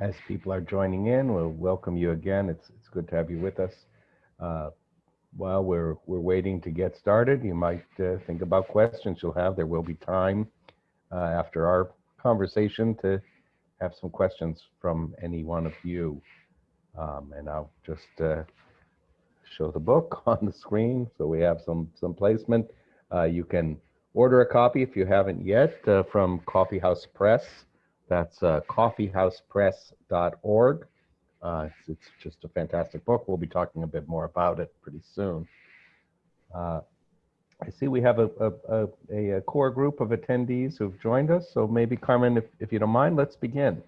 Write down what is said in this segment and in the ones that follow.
as people are joining in, we'll welcome you again. It's, it's good to have you with us. Uh, while we're, we're waiting to get started, you might uh, think about questions you'll have. There will be time uh, after our conversation to have some questions from any one of you. Um, and I'll just uh, show the book on the screen so we have some, some placement. Uh, you can order a copy if you haven't yet uh, from Coffee House Press. That's uh, coffeehousepress.org. Uh, it's, it's, just a fantastic book. We'll be talking a bit more about it pretty soon. Uh, I see we have a, a, a, a, core group of attendees who've joined us. So maybe Carmen, if, if you don't mind, let's begin.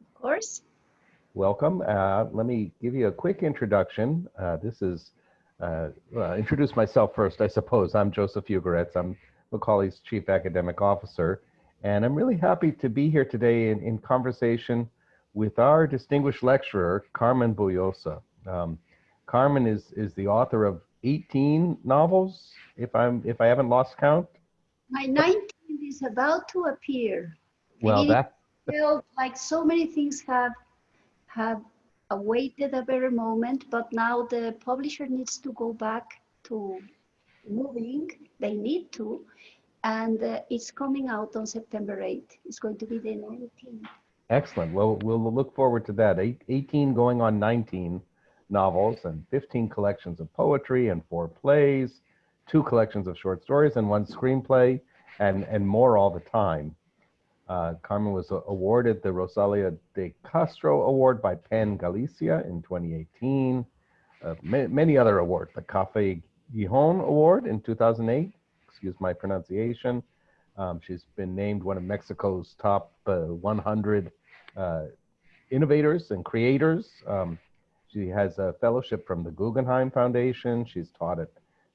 Of course. Welcome. Uh, let me give you a quick introduction. Uh, this is, uh, well, introduce myself first, I suppose. I'm Joseph Ugoretz. I'm Macaulay's Chief Academic Officer. And I'm really happy to be here today in, in conversation with our distinguished lecturer, Carmen Boullosa. Um, Carmen is, is the author of 18 novels, if I'm if I haven't lost count. My 19th is about to appear. Well, that felt like so many things have have awaited a better moment, but now the publisher needs to go back to moving. They need to, and uh, it's coming out on September 8th. It's going to be the 19th. Excellent. Well, we'll look forward to that. Eight, 18 going on 19 novels and 15 collections of poetry and four plays, two collections of short stories and one screenplay, and, and more all the time. Uh, Carmen was awarded the Rosalia de Castro Award by PEN Galicia in 2018. Uh, ma many other awards, the Café Gijon Award in 2008, excuse my pronunciation. Um, she's been named one of Mexico's top uh, 100 uh, innovators and creators. Um, she has a fellowship from the Guggenheim Foundation. She's taught at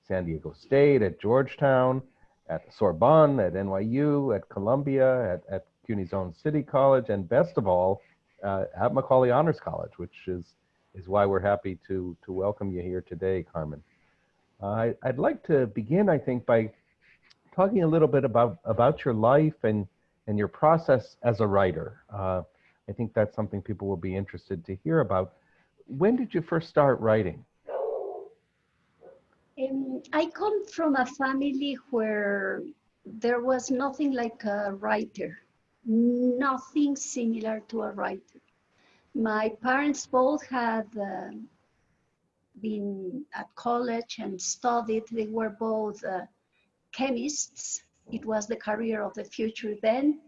San Diego State, at Georgetown, at Sorbonne, at NYU, at Columbia, at, at CUNY's own City College, and best of all, uh, at Macaulay Honors College, which is, is why we're happy to, to welcome you here today, Carmen. Uh, I'd like to begin, I think, by talking a little bit about, about your life and, and your process as a writer. Uh, I think that's something people will be interested to hear about. When did you first start writing? Um, I come from a family where there was nothing like a writer, nothing similar to a writer. My parents both had uh, been at college and studied. They were both uh, chemists. It was the career of the future then.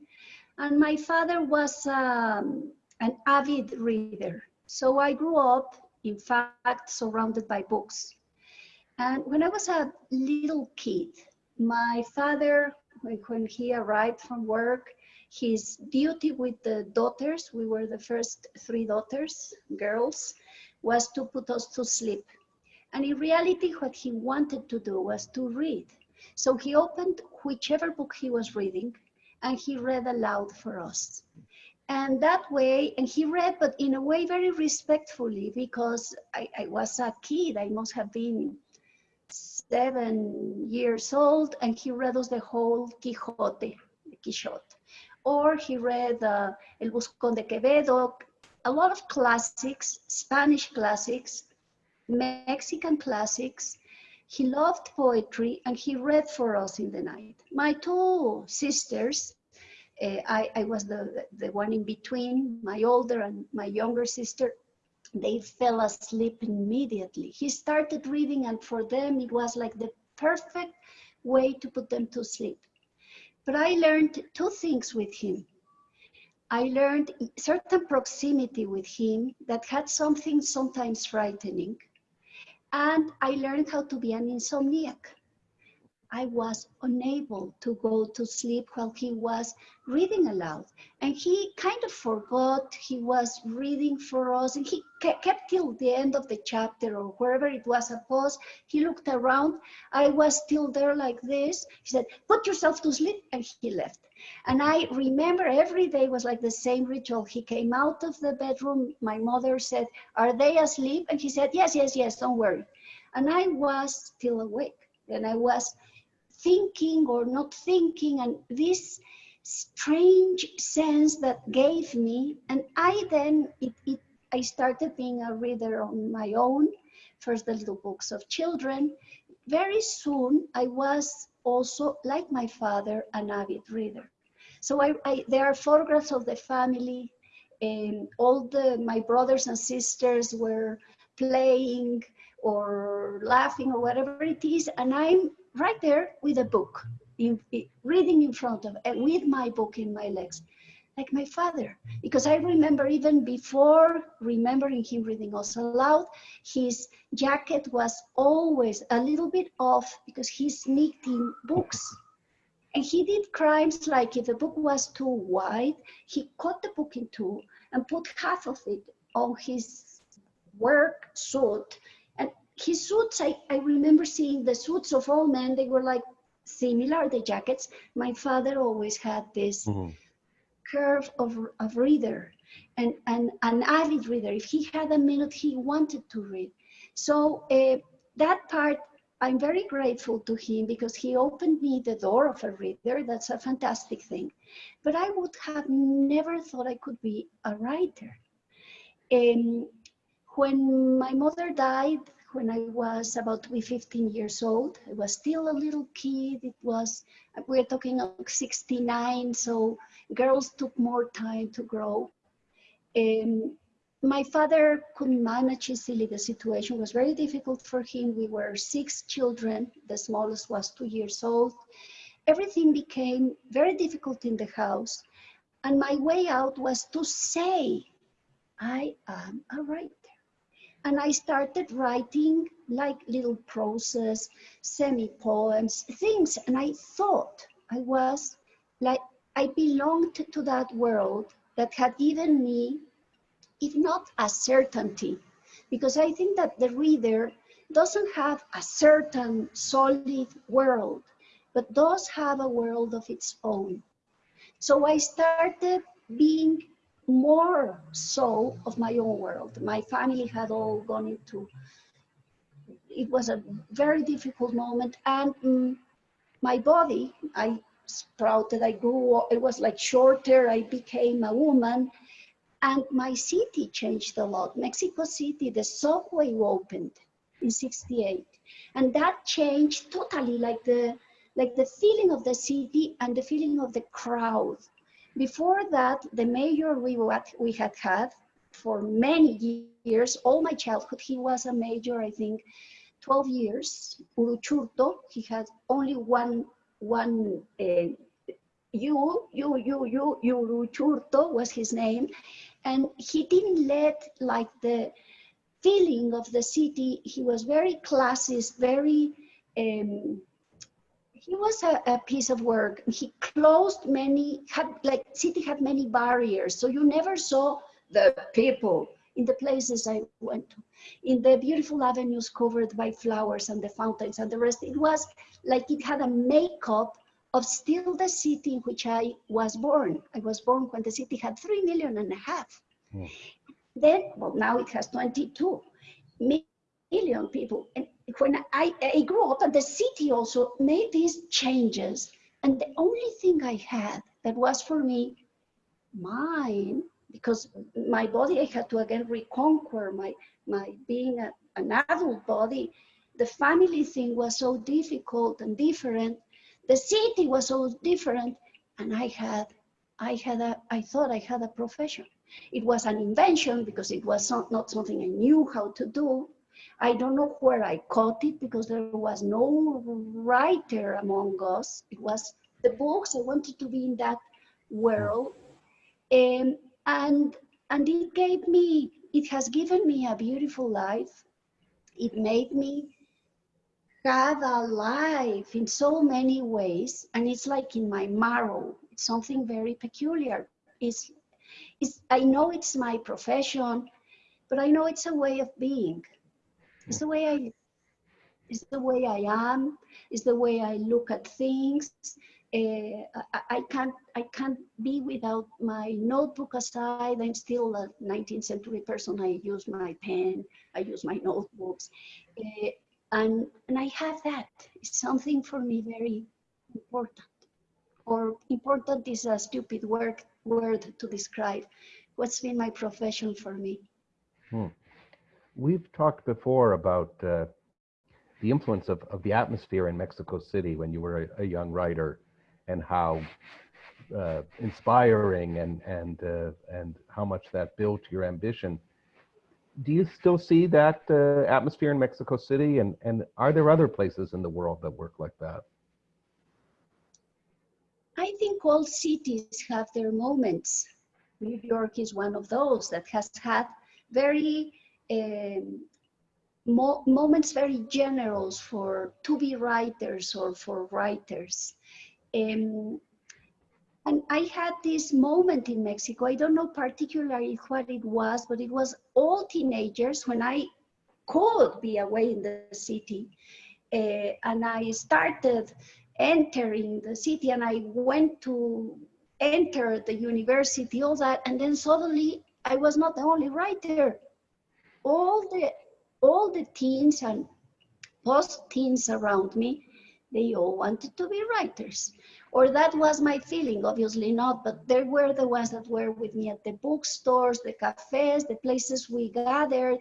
And my father was um, an avid reader. So I grew up, in fact, surrounded by books. And when I was a little kid, my father, when he arrived from work, his duty with the daughters, we were the first three daughters, girls, was to put us to sleep. And in reality, what he wanted to do was to read. So he opened whichever book he was reading and he read aloud for us. And that way, and he read, but in a way very respectfully because I, I was a kid, I must have been seven years old, and he read us the whole Quixote, Quixote. Or he read uh, El Buscón de Quevedo, a lot of classics, Spanish classics, Mexican classics, he loved poetry and he read for us in the night. My two sisters, uh, I, I, was the, the one in between, my older and my younger sister, they fell asleep immediately. He started reading and for them it was like the perfect way to put them to sleep. But I learned two things with him. I learned certain proximity with him that had something sometimes frightening and I learned how to be an insomniac. I was unable to go to sleep while he was reading aloud. And he kind of forgot he was reading for us and he kept till the end of the chapter or wherever it was a pause. He looked around. I was still there like this. He said, put yourself to sleep and he left. And I remember every day was like the same ritual. He came out of the bedroom. My mother said, are they asleep? And he said, yes, yes, yes, don't worry. And I was still awake and I was thinking or not thinking. And this, strange sense that gave me, and I then, it, it, I started being a reader on my own, first the little books of children. Very soon, I was also, like my father, an avid reader. So I, I, there are photographs of the family, and all the my brothers and sisters were playing or laughing or whatever it is, and I'm right there with a book, in, in, reading in front of, and with my book in my legs, like my father. Because I remember even before remembering him reading us aloud, his jacket was always a little bit off because he sneaked in books. And he did crimes like if the book was too wide, he cut the book in two and put half of it on his work suit. His suits, I, I remember seeing the suits of all men, they were like similar, the jackets. My father always had this Mm-hmm. curve of, of reader and, and an avid reader. If he had a minute, he wanted to read. So uh, that part, I'm very grateful to him because he opened me the door of a reader. That's a fantastic thing. But I would have never thought I could be a writer. Um, when my mother died, when I was about to be 15 years old, I was still a little kid. It was, we're talking of 69, so girls took more time to grow. Um, my father couldn't manage easily the situation. It was very difficult for him. We were six children. The smallest was two years old. Everything became very difficult in the house. And my way out was to say, I am a writer. And I started writing like little proses, semi-poems, things. And I thought I was like, I belonged to that world that had given me, if not a certainty, because I think that the reader doesn't have a certain solid world, but does have a world of its own. So I started being more so of my own world. My family had all gone into, it was a very difficult moment. And um, my body, I sprouted, I grew, it was like shorter, I became a woman. And my city changed a lot. Mexico City, the subway opened in 68. And that changed totally like the, like the feeling of the city and the feeling of the crowd. Before that, the mayor we, we had had for many years, all my childhood, he was a mayor, I think, 12 years, Uruchurtu. He had only one, one uh, you, you, you, you, Uruchurtu was his name. And he didn't let like the feeling of the city, he was very classist, very, um, he was a, a, piece of work. He closed many, had like city had many barriers. So you never saw the people in the places I went to, in the beautiful avenues covered by flowers and the fountains and the rest. It was like it had a makeup of still the city in which I was born. I was born when the city had three million and a half. Hmm. Then, well, now it has 22 million people. And when I, I grew up and the city also made these changes. And the only thing I had that was for me mine because my body I had to again reconquer my my being a, an adult body. The family thing was so difficult and different. The city was so different. And I had I had a I thought I had a profession. It was an invention because it was not, not something I knew how to do I don't know where I caught it because there was no writer among us. It was the books. I wanted to be in that world. Um, and, and it gave me, it has given me a beautiful life. It made me have a life in so many ways. And it's like in my marrow. It's something very peculiar. It's, it's, I know it's my profession, but I know it's a way of being. It's the way I, it's the way I am. It's the way I look at things. Uh, I, I, can't, I can't be without my notebook aside. I'm still a 19th century person. I use my pen. I use my notebooks, uh, and and I have that. It's something for me very important. or important is a stupid word, word to describe what's been my profession for me. We've talked before about uh, the influence of, of the atmosphere in Mexico City when you were a, a young writer and how uh, inspiring and, and, uh, and how much that built your ambition. Do you still see that uh, atmosphere in Mexico City? And, and are there other places in the world that work like that? I think all cities have their moments. New York is one of those that has had very mo moments very general for to be writers or for writers. Um, and I had this moment in Mexico. I don't know particularly what it was, but it was all teenagers when I could be away in the city. Uh, and I started entering the city and I went to enter the university, all that. And then suddenly I was not the only writer. All the, all the teens and post-teens around me, they all wanted to be writers or that was my feeling, obviously not, but there were the ones that were with me at the bookstores, the cafes, the places we gathered.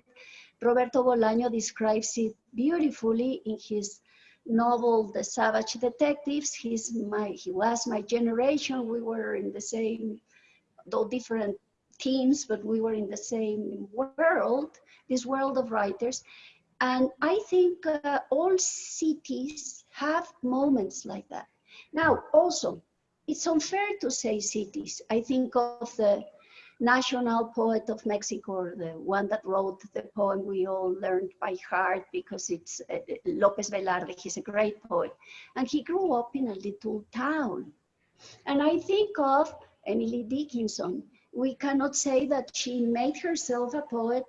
Roberto Bolaño describes it beautifully in his novel, The Savage Detectives. He's my, he was my generation. We were in the same, though different teams, but we were in the same world, this world of writers. And I think uh, all cities have moments like that now, also, it's unfair to say cities. I think of the national poet of Mexico, the one that wrote the poem we all learned by heart because it's uh, Lopez Velarde. He's a great poet. And he grew up in a little town. And I think of Emily Dickinson. We cannot say that she made herself a poet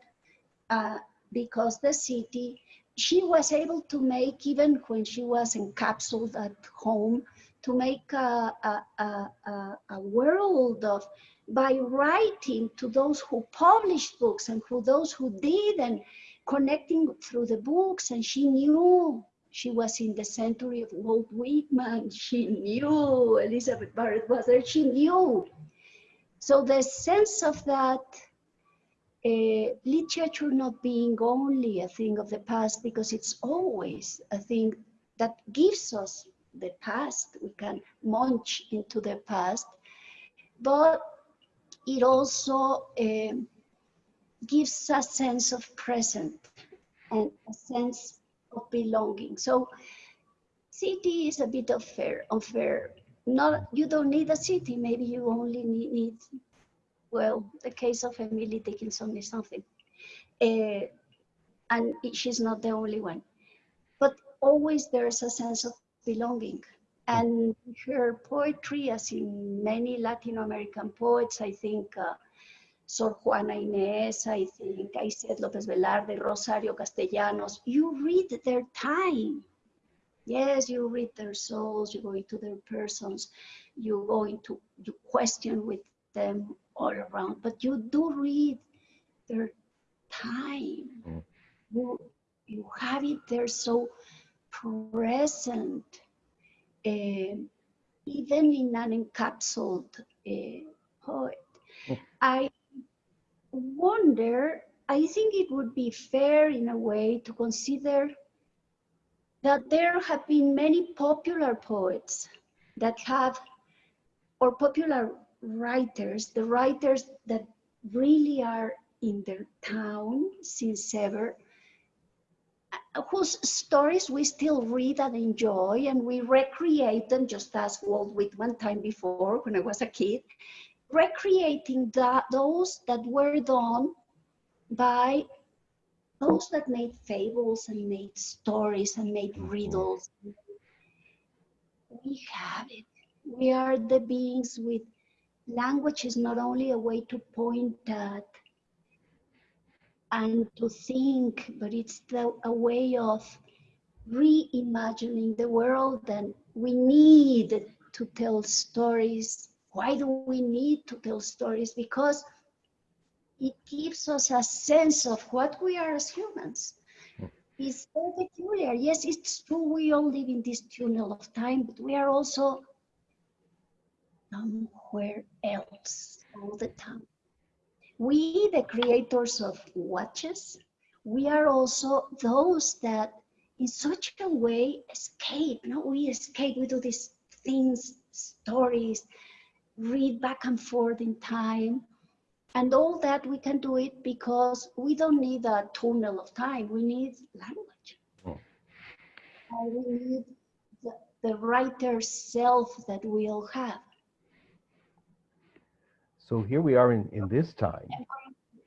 uh, because the city, she was able to make, even when she was encapsulated at home, to make a, a, a, a, world of by writing to those who published books and who those who did and connecting through the books and she knew she was in the century of Walt Whitman she knew Elizabeth Barrett was there she knew so the sense of that uh, literature not being only a thing of the past because it's always a thing that gives us the past, we can munch into the past, but it also uh, gives a sense of present and a sense of belonging. So city is a bit unfair, unfair. Not, you don't need a city, maybe you only need, need well, the case of Emily Dickinson is something. Uh, and she's not the only one. But always there's a sense of belonging. And her poetry, as in many Latin American poets, I think uh, Sor Juana Inés, I think I said Lopez Velarde, Rosario Castellanos, you read their time. Yes, you read their souls, you go into their persons, you go into, you question with them all around, but you do read their time. Mm. You, you have it there so present, uh, even in an encapsulated uh, poet. Oh. I wonder, I think it would be fair in a way to consider that there have been many popular poets that have, or popular writers, the writers that really are in their town since ever, whose stories we still read and enjoy and we recreate them just as Walt Whitman time before when I was a kid, recreating that, those that were done by those that made fables and made stories and made riddles. We have it. We are the beings with language is not only a way to point at and to think, but it's the, a way of reimagining the world and we need to tell stories. Why do we need to tell stories? Because it gives us a sense of what we are as humans. Hmm. It's so peculiar. Yes, it's true we all live in this tunnel of time, but we are also somewhere else all the time. We, the creators of watches, we are also those that in such a way escape. No, we escape, we do these things, stories, read back and forth in time. And all that we can do it because we don't need a tunnel of time. We need language. Uh, we need the, the writer self that we all have. So here we are in, in this time.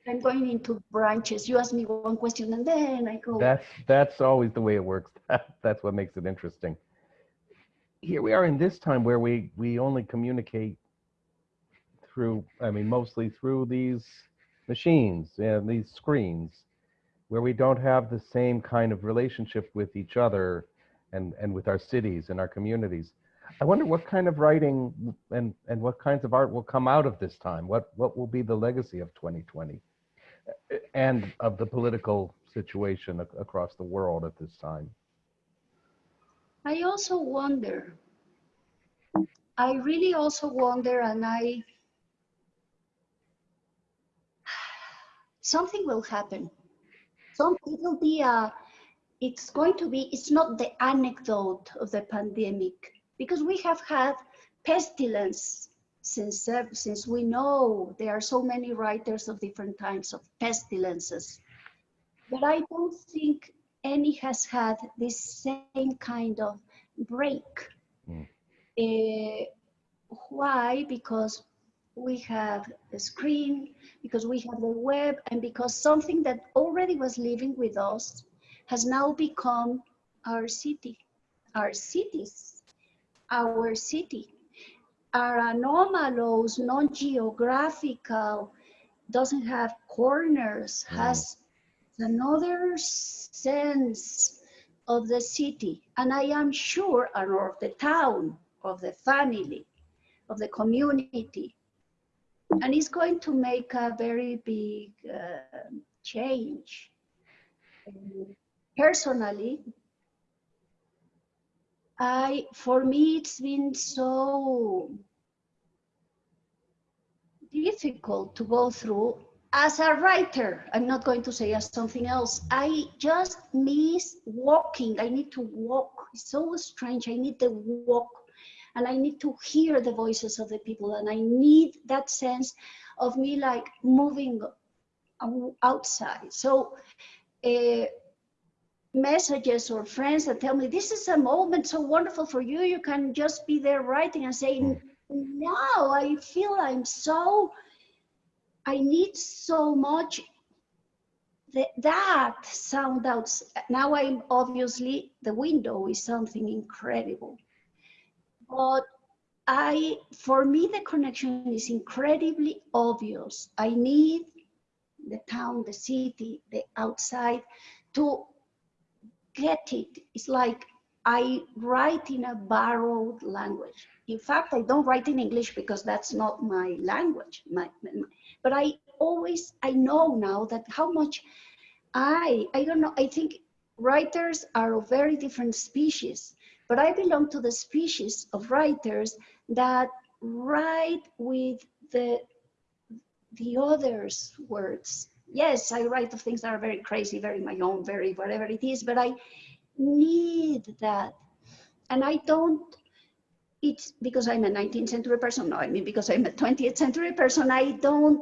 I'm going into branches. You ask me one question and then I go. That's that's always the way it works. that's what makes it interesting. Here we are in this time where we we only communicate through, I mean, mostly through these machines and these screens, where we don't have the same kind of relationship with each other and and with our cities and our communities. I wonder what kind of writing and and what kinds of art will come out of this time. What what will be the legacy of 2020? and of the political situation ac- across the world at this time. I also wonder, I really also wonder, and I, something will happen. Some, it will be a, it's going to be, it's not the anecdote of the pandemic, because we have had pestilence since, uh, since we know there are so many writers of different types of pestilences. But I don't think any has had this same kind of break. Mm. Uh, why? Because we have the screen, because we have the web, and because something that already was living with us has now become our city, our cities, our city are anomalous, non-geographical, doesn't have corners, Mm. has another sense of the city. And I am sure, and of the town, of the family, of the community. And it's going to make a very big uh, change. Personally, I, for me, it's been so difficult to go through as a writer. I'm not going to say as something else. I just miss walking. I need to walk. It's so strange. I need the walk and I need to hear the voices of the people and I need that sense of me like moving outside. So, uh, messages or friends that tell me this is a moment so wonderful for you you can just be there writing and saying now i feel i'm so i need so much that, that sound out now i'm obviously the window is something incredible but i for me the connection is incredibly obvious i need the town the city the outside to get it. It's like I write in a borrowed language. In fact, I don't write in English because that's not my language. My, my- but I always, I know now that how much I, I don't know, I think writers are of very different species, but I belong to the species of writers that write with the, the others' words yes, I write of things that are very crazy, very my own, very whatever it is, but I need that. And I don't, it's because I'm a 19th century person. No, I mean, because I'm a 20th century person, I don't,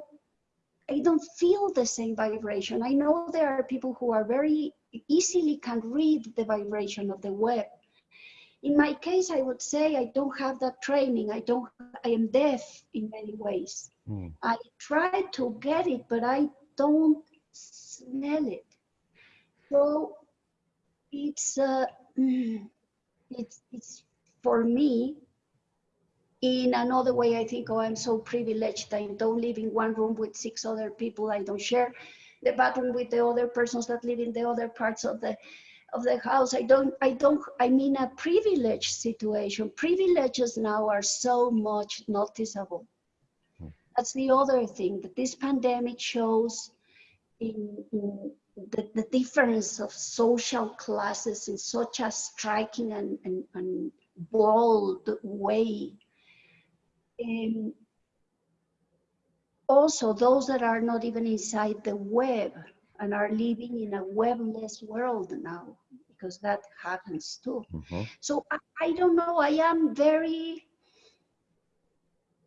I don't feel the same vibration. I know there are people who are very easily can read the vibration of the web. In my case, I would say I don't have that training. I don't, I am deaf in many ways. Hmm. I try to get it, but I don't smell it. So it's uh, mm, it's it's for me. In another way, I think, oh, I'm so privileged. I don't live in one room with six other people. I don't share the bathroom with the other persons that live in the other parts of the of the house. I don't. I don't. I mean a privileged situation. Privileges now are so much noticeable. That's the other thing that this pandemic shows in, in the, the difference of social classes in such a striking and, and, and bold way. Um, also, those that are not even inside the web and are living in a webless world now, because that happens too. Mhm. So I, I don't know. I am very.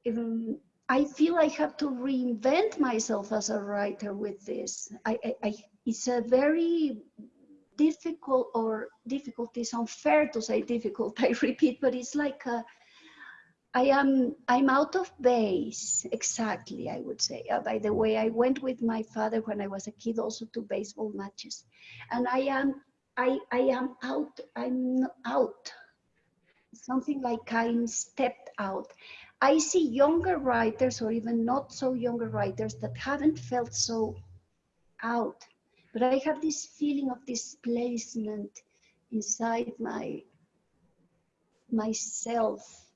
Um, I feel I have to reinvent myself as a writer with this. I, I, I it's a very difficult or difficult is unfair to say difficult. I repeat, but it's like a, I am I'm out of base exactly. I would say. Uh, by the way, I went with my father when I was a kid also to baseball matches, and I am I I am out. I'm out. Something like I'm stepped out. I see younger writers or even not so younger writers that haven't felt so out. But I have this feeling of displacement inside my myself.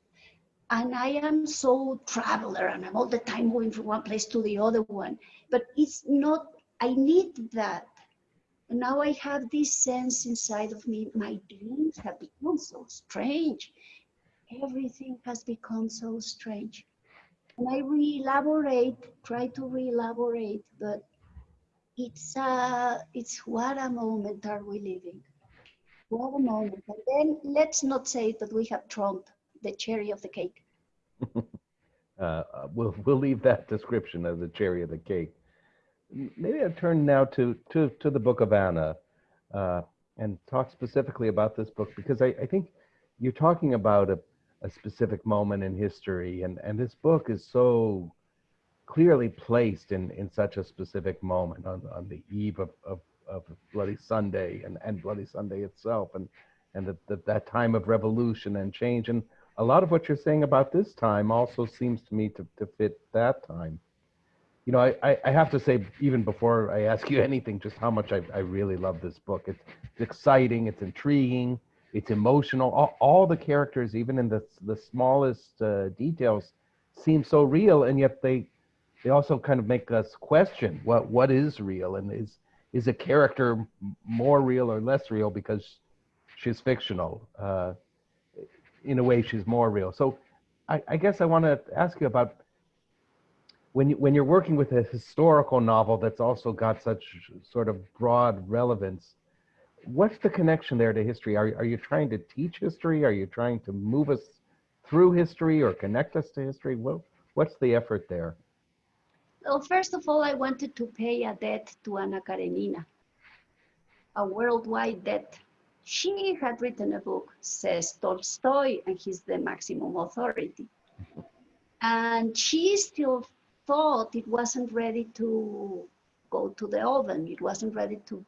And I am so traveler and I'm all the time moving from one place to the other one. But it's not, I need that. And now I have this sense inside of me, my dreams have become so strange. Everything has become so strange. And I re-elaborate, try to re-elaborate, but it's uh it's what a moment are we living what a moment and then let's not say that we have trumped the cherry of the cake Uh, uh, we'll we'll leave that description of the cherry of the cake. Maybe I'll turn now to to to the Book of Anna, uh, and talk specifically about this book because I, I think you're talking about a, a specific moment in history, and and this book is so clearly placed in in such a specific moment on on the eve of of, of Bloody Sunday and and Bloody Sunday itself, and and that that that time of revolution and change and a lot of what you're saying about this time also seems to me to, to fit that time. You know, I, I, have to say, even before I ask you anything, just how much I, I really love this book. It's, it's exciting, it's intriguing, it's emotional. All, all the characters, even in the, the smallest uh, details, seem so real, and yet they they also kind of make us question what what is real and is is a character more real or less real because she's fictional. Uh, in a way she's more real. So I, I guess I want to ask you about when you, when you're working with a historical novel that's also got such sort of broad relevance, what's the connection there to history? Are, are you trying to teach history? Are you trying to move us through history or connect us to history? What, what's the effort there? well first of all i wanted to pay a debt to anna karenina a worldwide debt she had written a book says tolstoy and he's the maximum authority. And she still thought it wasn't ready to go to the oven. It wasn't ready to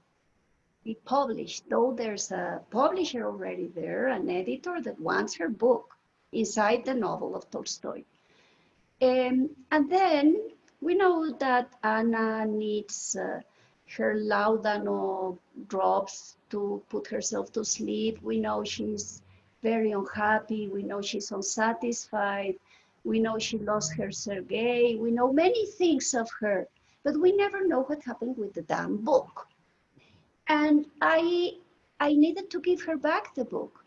be published though there's a publisher already there an editor that wants her book inside the novel of tolstoy. Um, and then we know that Anna needs uh, her laudano drops to put herself to sleep. We know she's very unhappy. We know she's unsatisfied. We know she lost her Sergei. We know many things of her, but we never know what happened with the damn book. And I, I needed to give her back the book.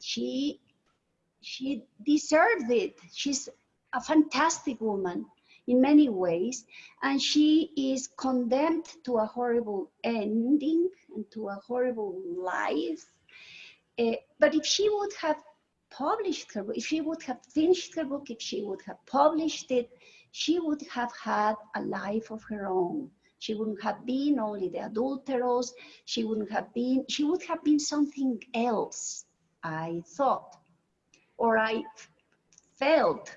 She, she deserved it. She's a fantastic woman in many ways, and she is condemned to a horrible ending and to a horrible life. Uh, but if she would have published her book, if she would have finished her book, if she would have published it, she would have had a life of her own. She wouldn't have been only the adulterous. She wouldn't have been, she would have been something else, I thought, or I felt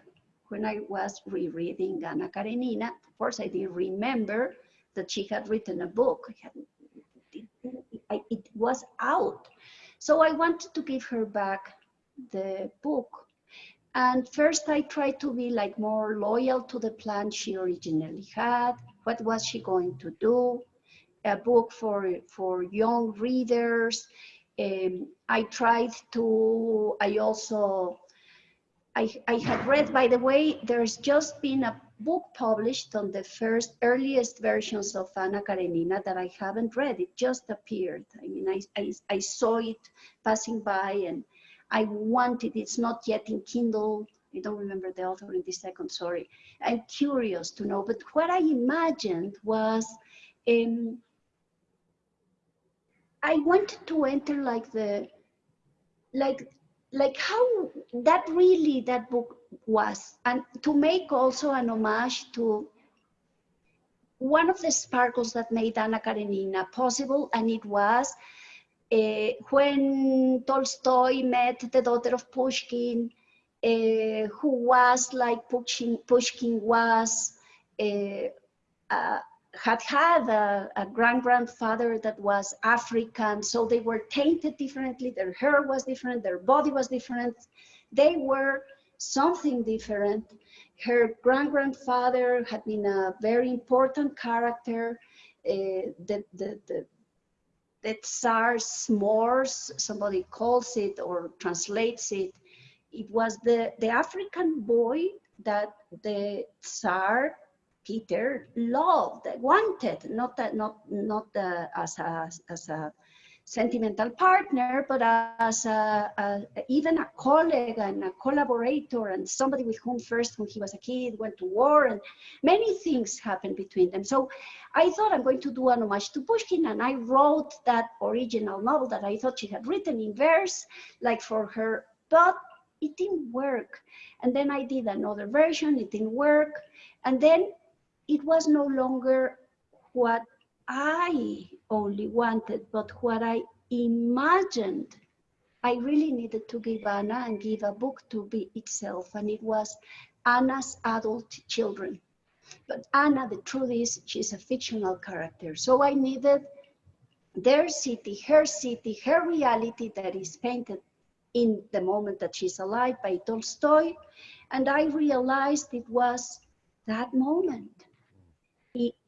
when I was rereading Anna Karenina, of course, I didn't remember that she had written a book. It, was out. So I wanted to give her back the book. And first I tried to be like more loyal to the plan she originally had. What was she going to do? A book for, for young readers. Um, I tried to, I also I, I read, by the way, there's just been a book published on the first earliest versions of Anna Karenina that I haven't read. It just appeared. I mean, I, I, I saw it passing by and I wanted, it's not yet in Kindle I don't remember the author in this second, sorry. I'm curious to know, but what I imagined was, um, I wanted to enter like the, like, like how that really that book was, and to make also an homage to one of the sparkles that made Anna Karenina possible, and it was uh, when Tolstoy met the daughter of Pushkin, uh, who was like Pushkin, Pushkin was, uh, had had a, a grand grandfather that was African, so they were tainted differently. Their hair was different, their body was different. They were something different. Her grand grandfather had been a very important character. Uh, the, the, the, the Tsar s'mores, somebody calls it or translates it. It was the, the African boy that the Tsar Peter loved, wanted, not not not as a as a sentimental partner, but as a, a, even a colleague and a collaborator and somebody with whom first, when he was a kid, went to war and many things happened between them. So I thought I'm going to do an homage to Pushkin and I wrote that original novel that I thought she had written in verse, like for her, but it didn't work. And then I did another version, it didn't work. And then it was no longer what I only wanted, but what I imagined. I really needed to give Anna and give a book to be itself, and it was Anna's adult children. But Anna, the truth is, she's a fictional character. So I needed their city, her city, her reality that is painted in the moment that she's alive by Tolstoy. And I realized it was that moment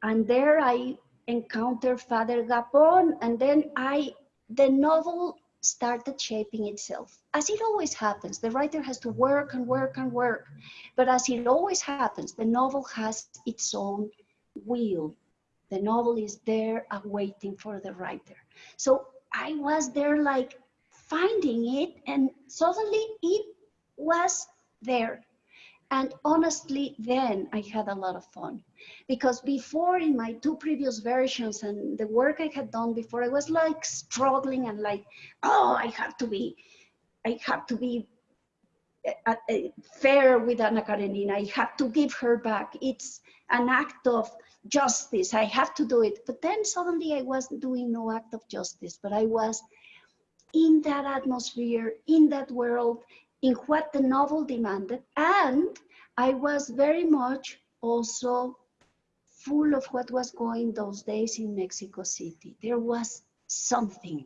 and there I encountered Father Gapon, and then I, the novel started shaping itself. As it always happens, the writer has to work and work and work. But as it always happens, the novel has its own will. The novel is there awaiting for the writer. So I was there like finding it, and suddenly it was there. And honestly, then I had a lot of fun because before in my two previous versions and the work I had done before, I was like struggling and like, oh, I have to be, I have to be uh, uh, fair with Anna Karenina. I have to give her back. It's an act of justice. I have to do it. But then suddenly I was doing no act of justice, but I was in that atmosphere, in that world, in what the novel demanded. And I was very much also full of what was going those days in Mexico City. There was something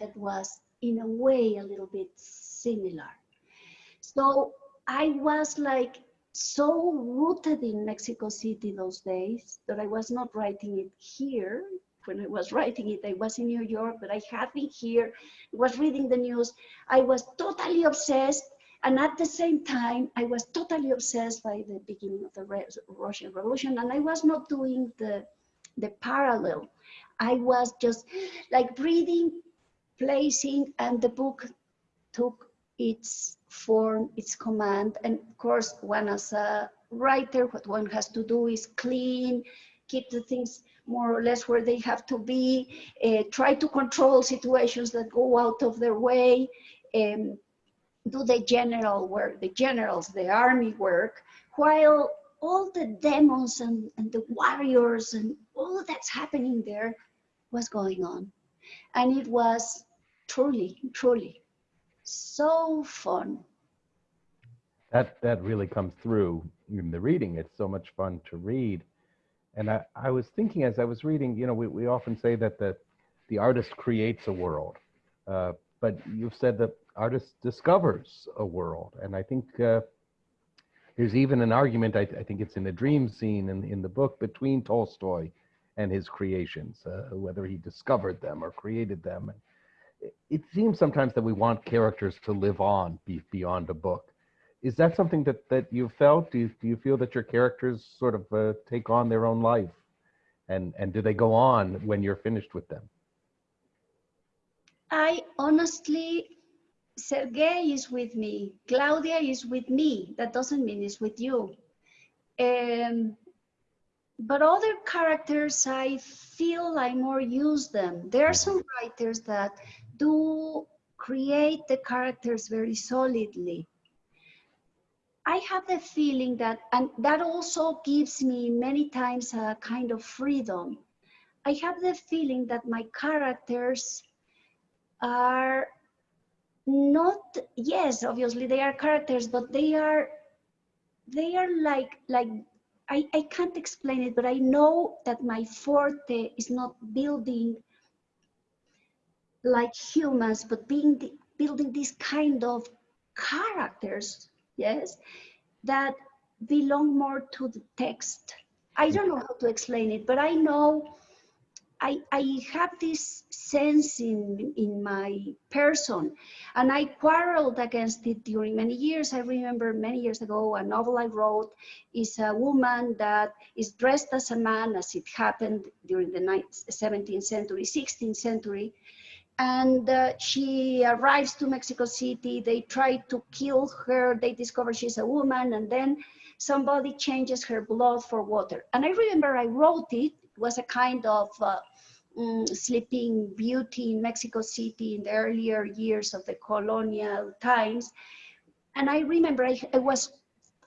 that was in a way a little bit similar. So I was like so rooted in Mexico City those days that I was not writing it here. When I was writing it, I was in New York, but I had been here, was reading the news. I was totally obsessed and at the same time, I was totally obsessed by the beginning of the Re Russian Revolution, and I was not doing the, the parallel. I was just like breathing, placing, and the book took its form, its command. And of course, one as a writer, what one has to do is clean, keep the things more or less where they have to be, uh, try to control situations that go out of their way. Um, do the general work, the generals, the army work, while all the demons and, and the warriors and all that's happening there was going on. And it was truly, truly so fun. That, that really comes through in the reading. It's so much fun to read. And I, I was thinking as I was reading, you know, we, we often say that the, the artist creates a world. Uh, but you've said that artist discovers a world. And I think uh, there's even an argument, I, I, think it's in the dream scene in, in the book, between Tolstoy and his creations, uh, whether he discovered them or created them. It, seems sometimes that we want characters to live on be, beyond a book. Is that something that, that you felt? Do you, do you feel that your characters sort of uh, take on their own life? And, and do they go on when you're finished with them? I honestly Sergey is with me. Claudia is with me. That doesn't mean it's with you. Um, but other characters, I feel I more use them. There are some writers that do create the characters very solidly. I have the feeling that, and that also gives me many times a kind of freedom. I have the feeling that my characters are not, yes, obviously they are characters, but they are, they are like, like, I, I can't explain it, but I know that my forte is not building like humans, but being the, building this kind of characters, yes, that belong more to the text. I don't know how to explain it, but I know I, I have this sense in, in my person and I quarreled against it during many years. I remember many years ago, a novel I wrote is a woman that is dressed as a man as it happened during the 17th century, 16th century. And uh, she arrives to Mexico City. They try to kill her. They discover she's a woman and then somebody changes her blood for water. And I remember I wrote it, it was a kind of uh, um, sleeping beauty in Mexico City in the earlier years of the colonial times. And I remember I, I was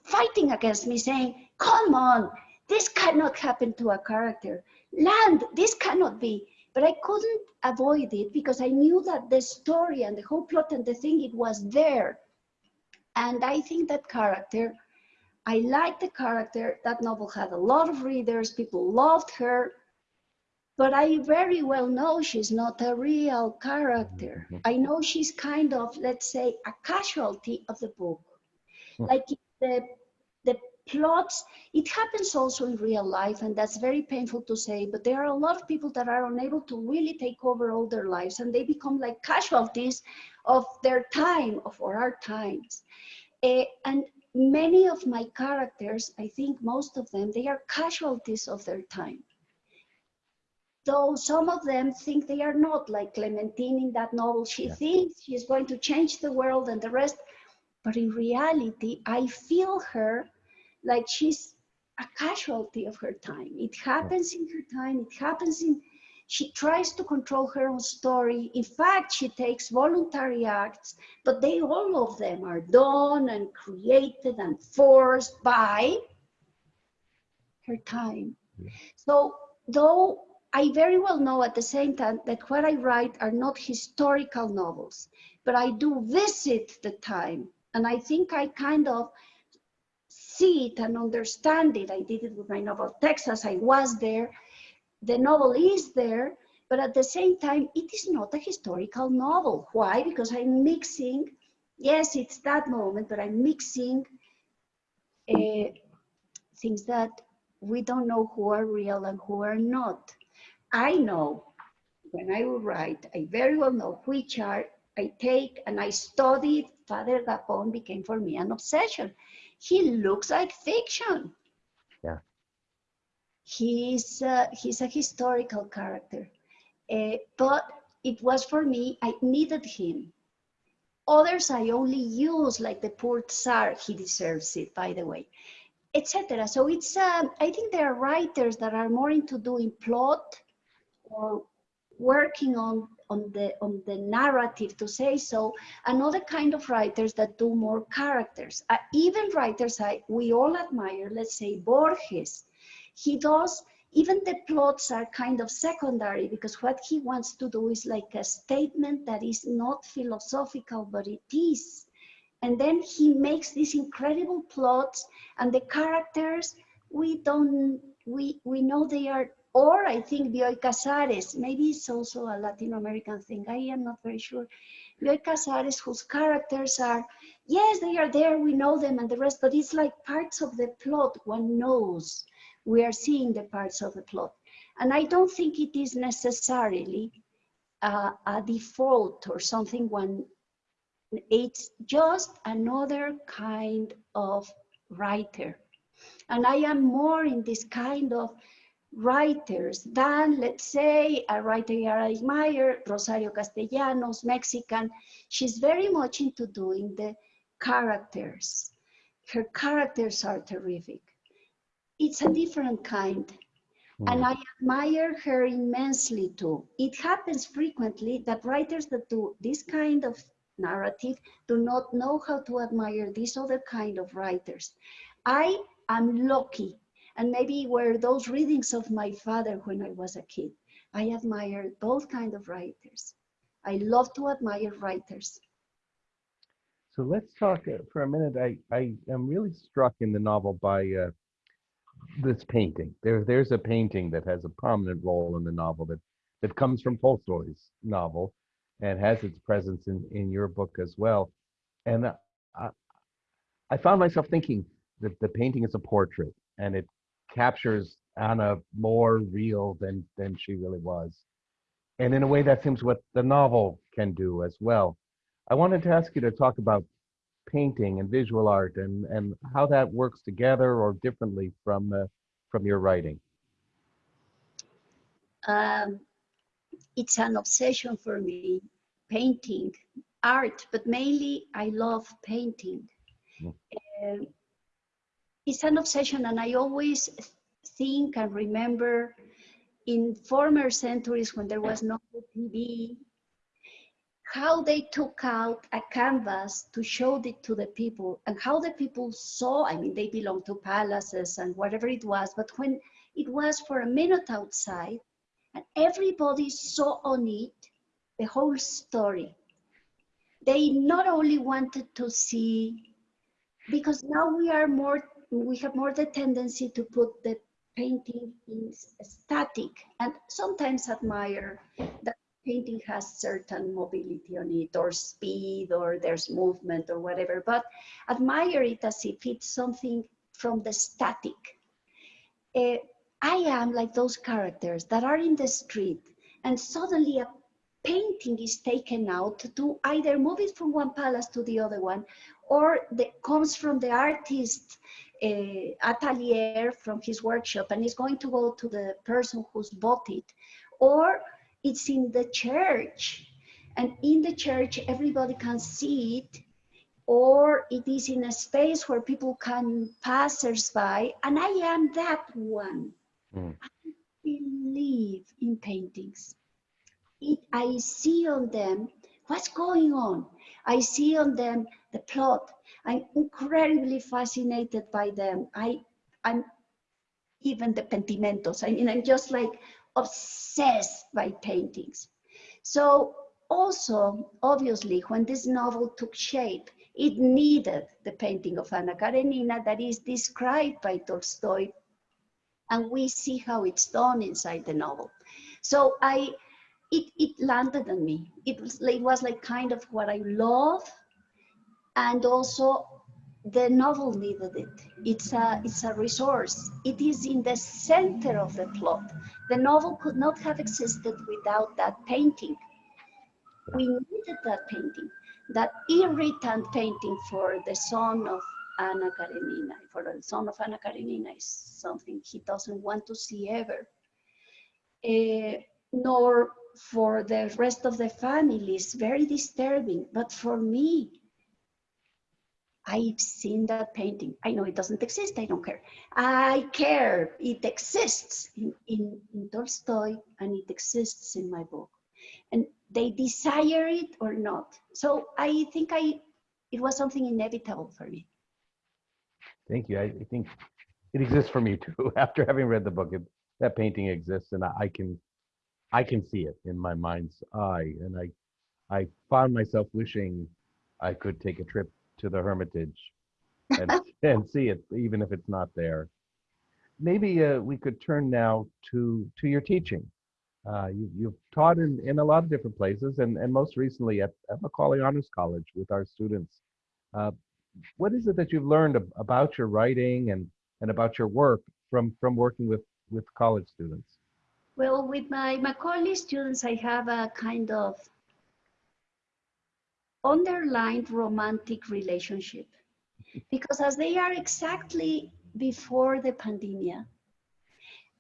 fighting against me saying, come on, this cannot happen to a character. Land, this cannot be. But I couldn't avoid it because I knew that the story and the whole plot and the thing, it was there. And I think that character, I liked the character. That novel had a lot of readers. People loved her. But I very well know she's not a real character. Mhm. I know she's kind of, let's say, a casualty of the book. Hmm. Like the, the plots, it happens also in real life, and that's very painful to say, but there are a lot of people that are unable to really take over all their lives, and they become like casualties of their time, of our times. Eh, and many of my characters, I think most of them, they are casualties of their time though some of them think they are not, like Clementine in that novel. She Yeah. thinks she's going to change the world and the rest. But in reality, I feel her like she's a casualty of her time. It happens in her time, it happens in, she tries to control her own story. In fact, she takes voluntary acts, but they, all of them are done and created and forced by her time. Yeah. So though I very well know at the same time that what I write are not historical novels, but I do visit the time. And I think I kind of see it and understand it. I did it with my novel Texas. I was there. The novel is there, but at the same time, it is not a historical novel. Why? Because I'm mixing, yes, it's that moment, but I'm mixing uh, things that we don't know who are real and who are not. I know when I will write, I very well know which are I take and I study. Father Gapon became for me an obsession. He looks like fiction. Yeah. He's uh, he's a historical character, uh, but it was for me. I needed him. Others I only use, like the poor Tsar. He deserves it, by the way, etc. So it's. Um, I think there are writers that are more into doing plot or working on on the on the narrative to say so another kind of writers that do more characters. Uh, even writers I, we all admire let's say borges. He does even the plots are kind of secondary because what he wants to do is like a statement that is not philosophical but it is. And then he makes these incredible plots and the characters we don't we we know they are or I think Bioy Casares, maybe it's also a Latin American thing, I am not very sure. Bioy Casares, whose characters are, yes, they are there, we know them and the rest, but it's like parts of the plot one knows. We are seeing the parts of the plot. And I don't think it is necessarily uh, a default or something one, it's just another kind of writer. And I am more in this kind of writers than, let's say, a writer I admire, Rosario Castellanos, Mexican. She's very much into doing the characters. Her characters are terrific. It's a different kind. Hmm. And I admire her immensely too. It happens frequently that writers that do this kind of narrative do not know how to admire these other kind of writers. I am lucky, and maybe were those readings of my father when I was a kid. I admire both kind of writers. I love to admire writers. So let's talk uh, for a minute. I, I am really struck in the novel by uh, this painting. There, there's a painting that has a prominent role in the novel that, that comes from Tolstoy's novel and has its presence in, in your book as well. And I, I found myself thinking that the painting is a portrait and it captures Anna more real than, than she really was. And in a way, that seems what the novel can do as well. I wanted to ask you to talk about painting and visual art and, and how that works together or differently from, uh, from your writing. Um, it's an obsession for me, painting, art, but mainly I love painting. Mm. Um, it's an obsession and I always think and remember in former centuries when there was no TV, how they took out a canvas to show it to the people and how the people saw, I mean, they belonged to palaces and whatever it was, but when it was for a minute outside and everybody saw on it the whole story. They not only wanted to see, because now we are more, we have more the tendency to put the painting in static and sometimes admire that painting has certain mobility on it or speed or there's movement or whatever, but admire it as if it's something from the static. Uh, I am like those characters that are in the street and suddenly a painting is taken out to either move it from one palace to the other one or that comes from the artist atelier from his workshop and is going to go to the person who's bought it or it's in the church. And in the church everybody can see it or it is in a space where people can passers by and i am that one. Mm. i believe in paintings. It, i see on them what's going on. I see on them the plot i'm incredibly fascinated by them i i'm even the pentimentos i mean i'm just like obsessed by paintings. So also, obviously, when this novel took shape, it needed the painting of Anna Karenina that is described by Tolstoy, and we see how it's done inside the novel. So I, it, it landed on me. It was, it was like kind of what I love, and also the novel needed it. It's a, it's a resource. It is in the center of the plot. The novel could not have existed without that painting. We needed that painting, that irritant painting for the son of Anna Karenina. For the son of Anna Karenina is something he doesn't want to see ever. Uh, nor for the rest of the family is very disturbing. But for me, I've seen that painting. I know it doesn't exist. I don't care. I care. It exists in, in, in, Tolstoy and it exists in my book. And they desire it or not. So I think I, it was something inevitable for me. Thank you. I, I think it exists for me too. After having read the book, it, that painting exists and I, I can, I can see it in my mind's eye. And I, I found myself wishing I could take a trip to the Hermitage and, and see it, even if it's not there. Maybe uh, we could turn now to to your teaching. Uh, you, you've taught in, in a lot of different places, and, and most recently at, at Macaulay Honors College with our students. Uh, what is it that you've learned ab about your writing and, and about your work from, from working with, with college students? Well, with my Macaulay students, I have a kind of underlined romantic relationship because as they are exactly before the pandemic,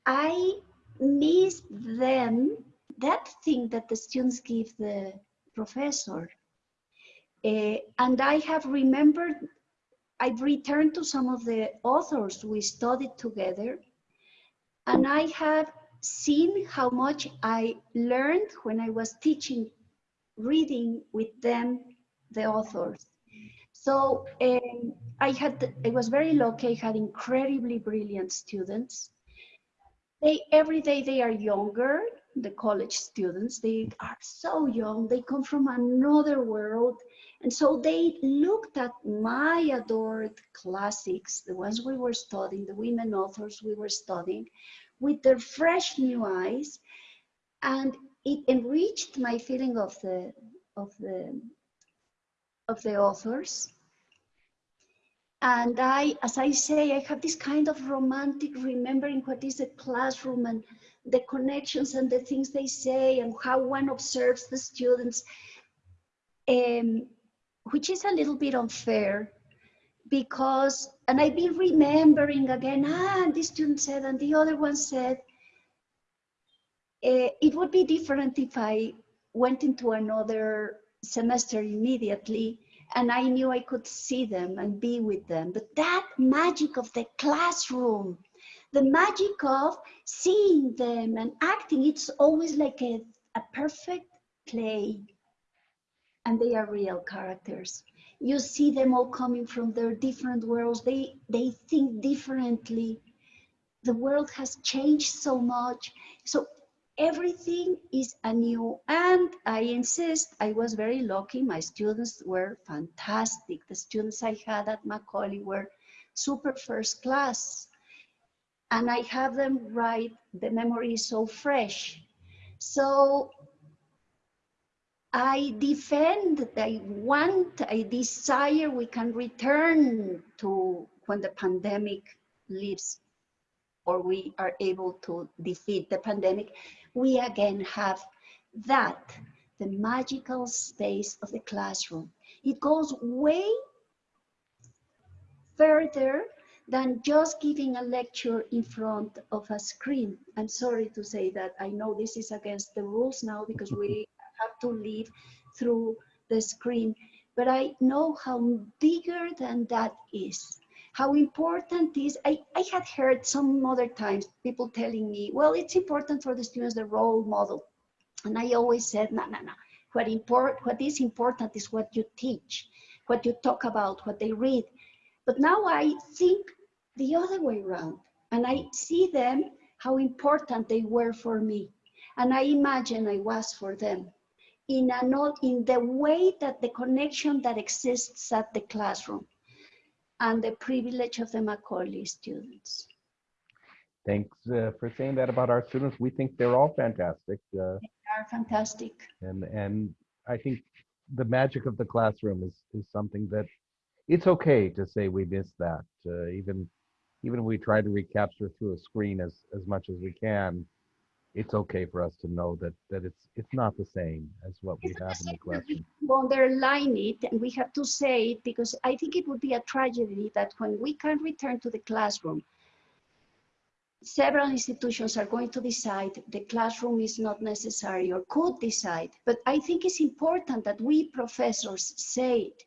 I miss them, that thing that the students give the professor. Uh, and I have remembered, I've returned to some of the authors we studied together, and I have seen how much I learned when I was teaching reading with them, the authors. So um, I had, I was very lucky. I had incredibly brilliant students. They every day they are younger. The college students they are so young. They come from another world, and so they looked at my adored classics, the ones we were studying, the women authors we were studying, with their fresh new eyes, and it enriched my feeling of the of the of the authors. And I, as I say, I have this kind of romantic remembering what is a classroom and the connections and the things they say and how one observes the students, um, which is a little bit unfair because, and I've been remembering again, ah, and this student said, and the other one said, uh, it would be different if I went into another semester immediately and I knew I could see them and be with them. But that magic of the classroom, the magic of seeing them and acting, it's always like a, a perfect play. And they are real characters. You see them all coming from their different worlds. They, they think differently. The world has changed so much. So everything is anew. And I insist, I was very lucky. My students were fantastic. The students I had at Macaulay were super first class. And I have them write, the memory is so fresh. So I defend, I want, I desire we can return to when the pandemic leaves or we are able to defeat the pandemic we again have that, the magical space of the classroom. It goes way further than just giving a lecture in front of a screen. I'm sorry to say that. I know this is against the rules now because we have to live through the screen, but I know how bigger than that is how important is, I, I had heard some other times people telling me, well, it's important for the students, the role model. And I always said, no, no, no. What, import, what is important is what you teach, what you talk about, what they read. But now I think the other way around. And I see them, how important they were for me. And I imagine I was for them in, a, in the way that the connection that exists at the classroom and the privilege of the Macaulay students. Thanks uh, for saying that about our students. We think they're all fantastic. Uh, they are fantastic. And, and I think the magic of the classroom is, is something that it's okay to say we miss that. Uh, even even we try to recapture through a screen as, as much as we can, it's okay for us to know that that it's it's not the same as what we have in the classroom. Underline it, and we have to say it because I think it would be a tragedy that when we can return to the classroom, several institutions are going to decide the classroom is not necessary or could decide. But I think it's important that we professors say it.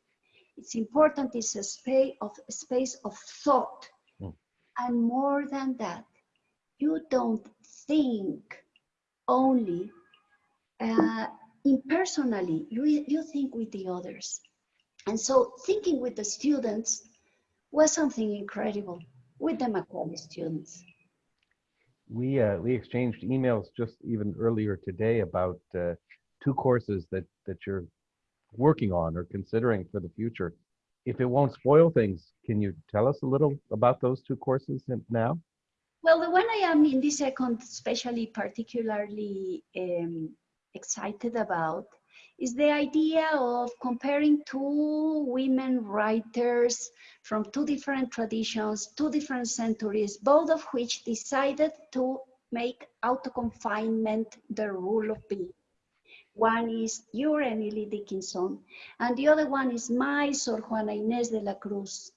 It's important it's a space of a space of thought. Mm. And more than that, you don't think only uh, impersonally, you, you think with the others. And so thinking with the students was something incredible with the Macaulay students. We, uh, we exchanged emails just even earlier today about uh, two courses that, that you're working on or considering for the future. If it won't spoil things, can you tell us a little about those two courses now? Well, the one am in this second, especially particularly um, excited about is the idea of comparing two women writers from two different traditions, two different centuries, both of which decided to make auto-confinement the rule of being. One is your Emily Dickinson, and the other one is my Sor Juana Inés de la Cruz.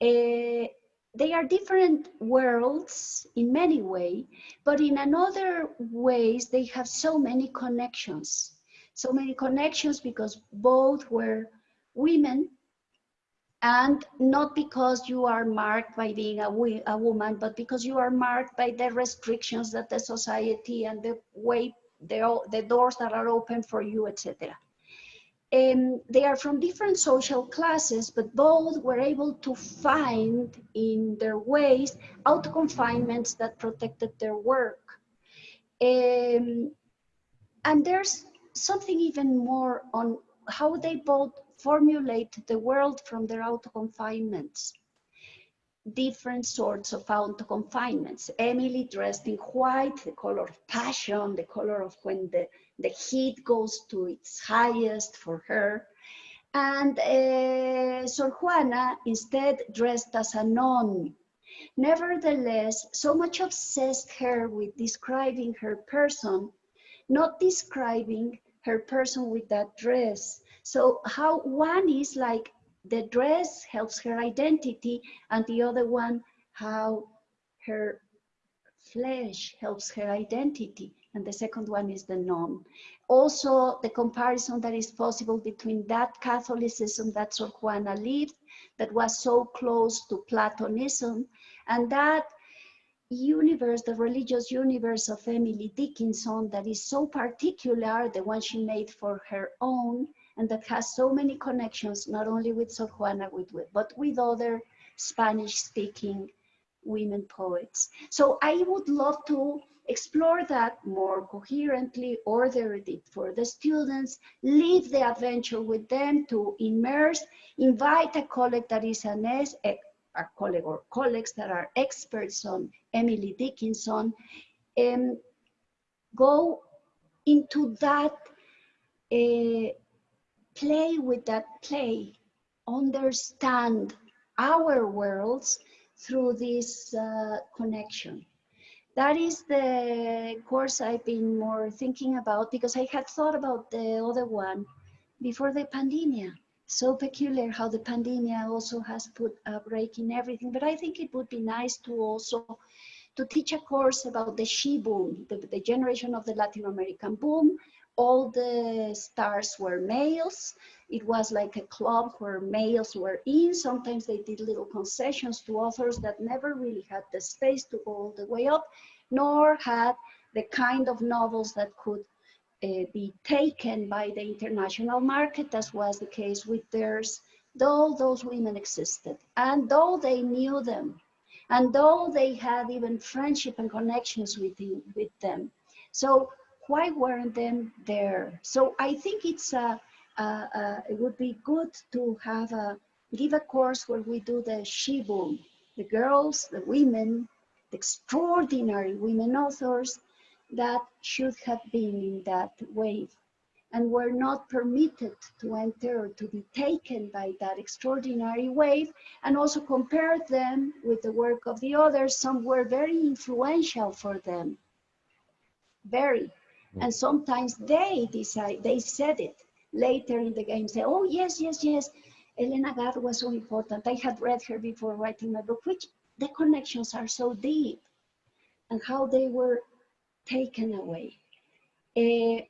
Uh, they are different worlds in many ways, but in another ways, they have so many connections. So many connections because both were women and not because you are marked by being a, a woman, but because you are marked by the restrictions that the society and the way the, the doors that are open for you, etc. Um, they are from different social classes, but both were able to find in their ways auto confinements that protected their work. Um, and there's something even more on how they both formulate the world from their auto confinements different sorts of auto confinements. Emily dressed in white, the color of passion, the color of when the, the heat goes to its highest for her. And uh, Sor Juana instead dressed as a nun. Nevertheless, so much obsessed her with describing her person, not describing her person with that dress. So how one is like the dress helps her identity and the other one how her flesh helps her identity and the second one is the nun also the comparison that is possible between that catholicism that sor juana lived that was so close to platonism and that universe the religious universe of emily dickinson that is so particular the one she made for her own and that has so many connections, not only with Sor Juana, but with other Spanish-speaking women poets. So I would love to explore that more coherently, order it for the students, leave the adventure with them to immerse, invite a colleague that is an a, a colleague or colleagues that are experts on Emily Dickinson, and go into that uh, play with that play, understand our worlds through this uh, connection. That is the course I've been more thinking about because I had thought about the other one before the pandemic. So peculiar how the pandemic also has put a break in everything. But I think it would be nice to also to teach a course about the she boom, the, the generation of the Latin American boom, all the stars were males. It was like a club where males were in. Sometimes they did little concessions to authors that never really had the space to go all the way up, nor had the kind of novels that could uh, be taken by the international market, as was the case with theirs, though those women existed. And though they knew them, and though they had even friendship and connections with, with them. So why weren't them there? So I think it's a, a, a, it would be good to have a give a course where we do the she boom, the girls, the women, the extraordinary women authors that should have been in that wave and were not permitted to enter or to be taken by that extraordinary wave and also compare them with the work of the others. Some were very influential for them, very. And sometimes they decide, they said it later in the game, say, oh, yes, yes, yes, Elena Garro was so important. I had read her before writing my book, which the connections are so deep and how they were taken away. Uh,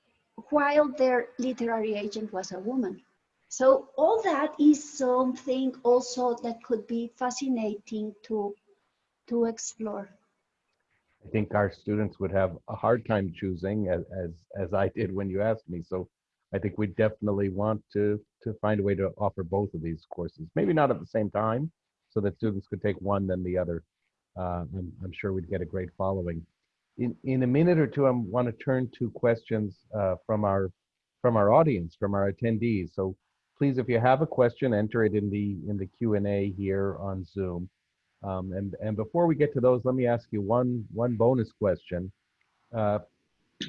while their literary agent was a woman. So all that is something also that could be fascinating to, to explore. I think our students would have a hard time choosing as, as, as I did when you asked me. So I think we definitely want to, to find a way to offer both of these courses, maybe not at the same time, so that students could take one then the other. Uh, I'm, I'm sure we'd get a great following. In, in a minute or two, I want to turn to questions uh, from our from our audience, from our attendees. So please, if you have a question, enter it in the in the Q and A here on Zoom. Um, and, and before we get to those, let me ask you one, one bonus question. Uh,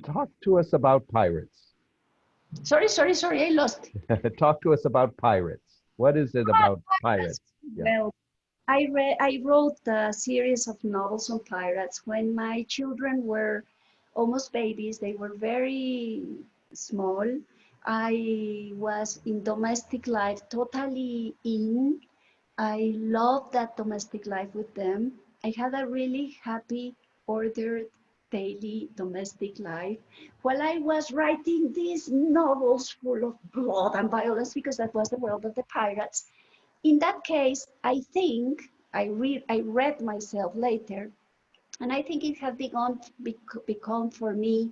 talk to us about pirates. Sorry, sorry, sorry, I lost. talk to us about pirates. What is it about pirates? Yeah. Well, I read, I wrote a series of novels on pirates when my children were almost babies. They were very small. I was in domestic life, totally in I loved that domestic life with them. I had a really happy, ordered, daily domestic life while I was writing these novels full of blood and violence because that was the world of the pirates. In that case, I think I read I read myself later, and I think it had begun bec- become for me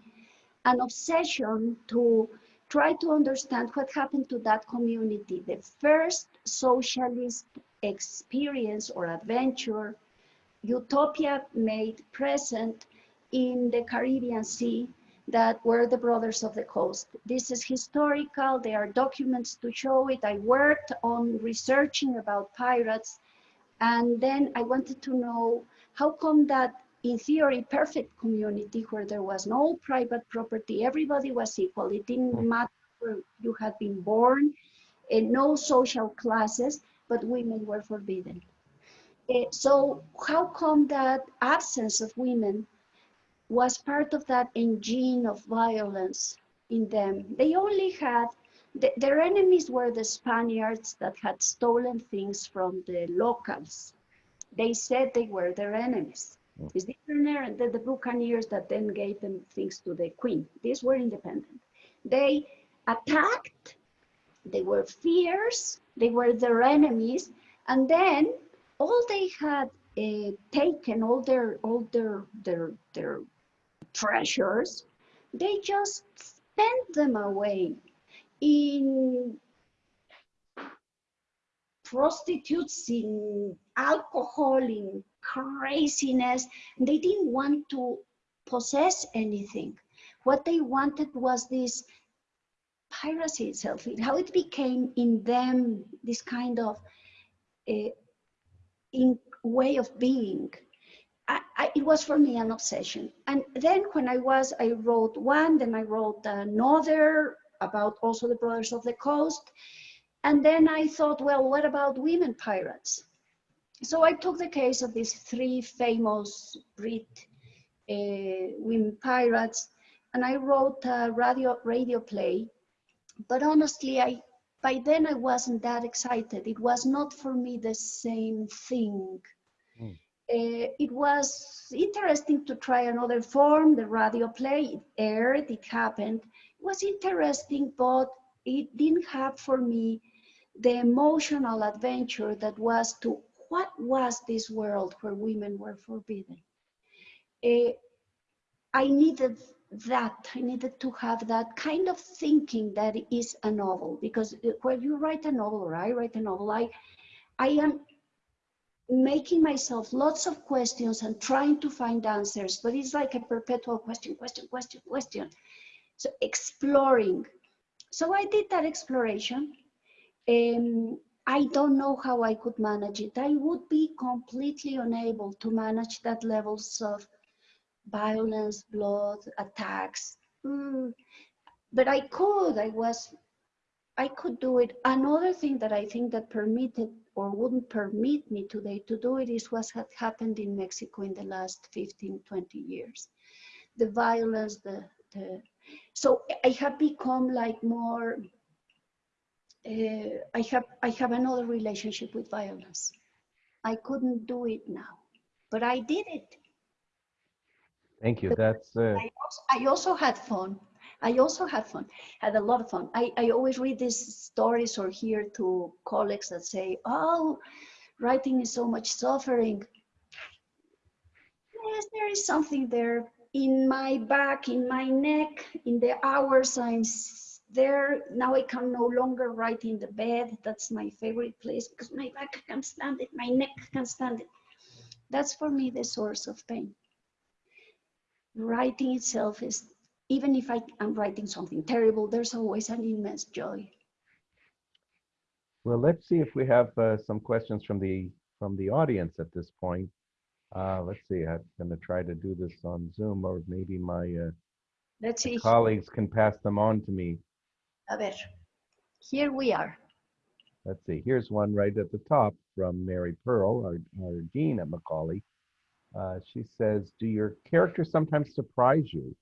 an obsession to try to understand what happened to that community. The first socialist experience or adventure, utopia made present in the Caribbean Sea that were the Brothers of the Coast. This is historical, there are documents to show it. I worked on researching about pirates, and then I wanted to know how come that in theory, perfect community where there was no private property, everybody was equal. It didn't mm. matter where you had been born, and no social classes, but women were forbidden. Uh, so how come that absence of women was part of that engine of violence in them? They only had, th their enemies were the Spaniards that had stolen things from the locals. They said they were their enemies. It's different than the Buccaneers that then gave them things to the queen. These were independent. They attacked, they were fierce, they were their enemies, and then all they had uh, taken, all their all their their their treasures, they just spent them away in prostitutes, in alcohol, in craziness. They didn't want to possess anything. What they wanted was this piracy itself, how it became in them this kind of uh, in way of being. I, I, it was for me an obsession. And then when I was, I wrote one, then I wrote another about also the Brothers of the Coast. And then I thought, well, what about women pirates? So I took the case of these three famous Brit uh, women pirates, and I wrote a radio, radio play. But honestly, I by then I wasn't that excited. It was not for me the same thing. Mm. Uh, it was interesting to try another form, the radio play. It aired, it happened. It was interesting, but it didn't have for me the emotional adventure that was to what was this world where women were forbidden? Uh, I needed that. I needed to have that kind of thinking that is a novel because when you write a novel or I write a novel, I, I am making myself lots of questions and trying to find answers, but it's like a perpetual question, question, question, question. So exploring. So I did that exploration um, I don't know how I could manage it. I would be completely unable to manage that levels of violence, blood, attacks. Mm, but I could, I was, I could do it. Another thing that I think that permitted or wouldn't permit me today to do it is what had happened in Mexico in the last 15, 20 years. The violence, the, the, so I have become like more uh, I have I have another relationship with violence. I couldn't do it now, but I did it. Thank you. That's. Uh... I, also, I also had fun. I also had fun. Had a lot of fun. I, I always read these stories or hear to colleagues that say, "Oh, writing is so much suffering." Yes, there is something there in my back, in my neck, in the hours I'm there. Now I can no longer write in the bed. That's my favorite place because my back can't stand it, my neck can't stand it. That's for me the source of pain. Writing itself is, even if I am writing something terrible, there's always an immense joy. Well, let's see if we have uh, some questions from the from the audience at this point. Uh, let's see, I'm going to try to do this on Zoom, or maybe my, uh, let's see. colleagues can pass them on to me. A ver, here we are. Let's see, here's one right at the top from Mary Pearl, our, our dean at Macaulay. Uh, she says, do your characters sometimes surprise you?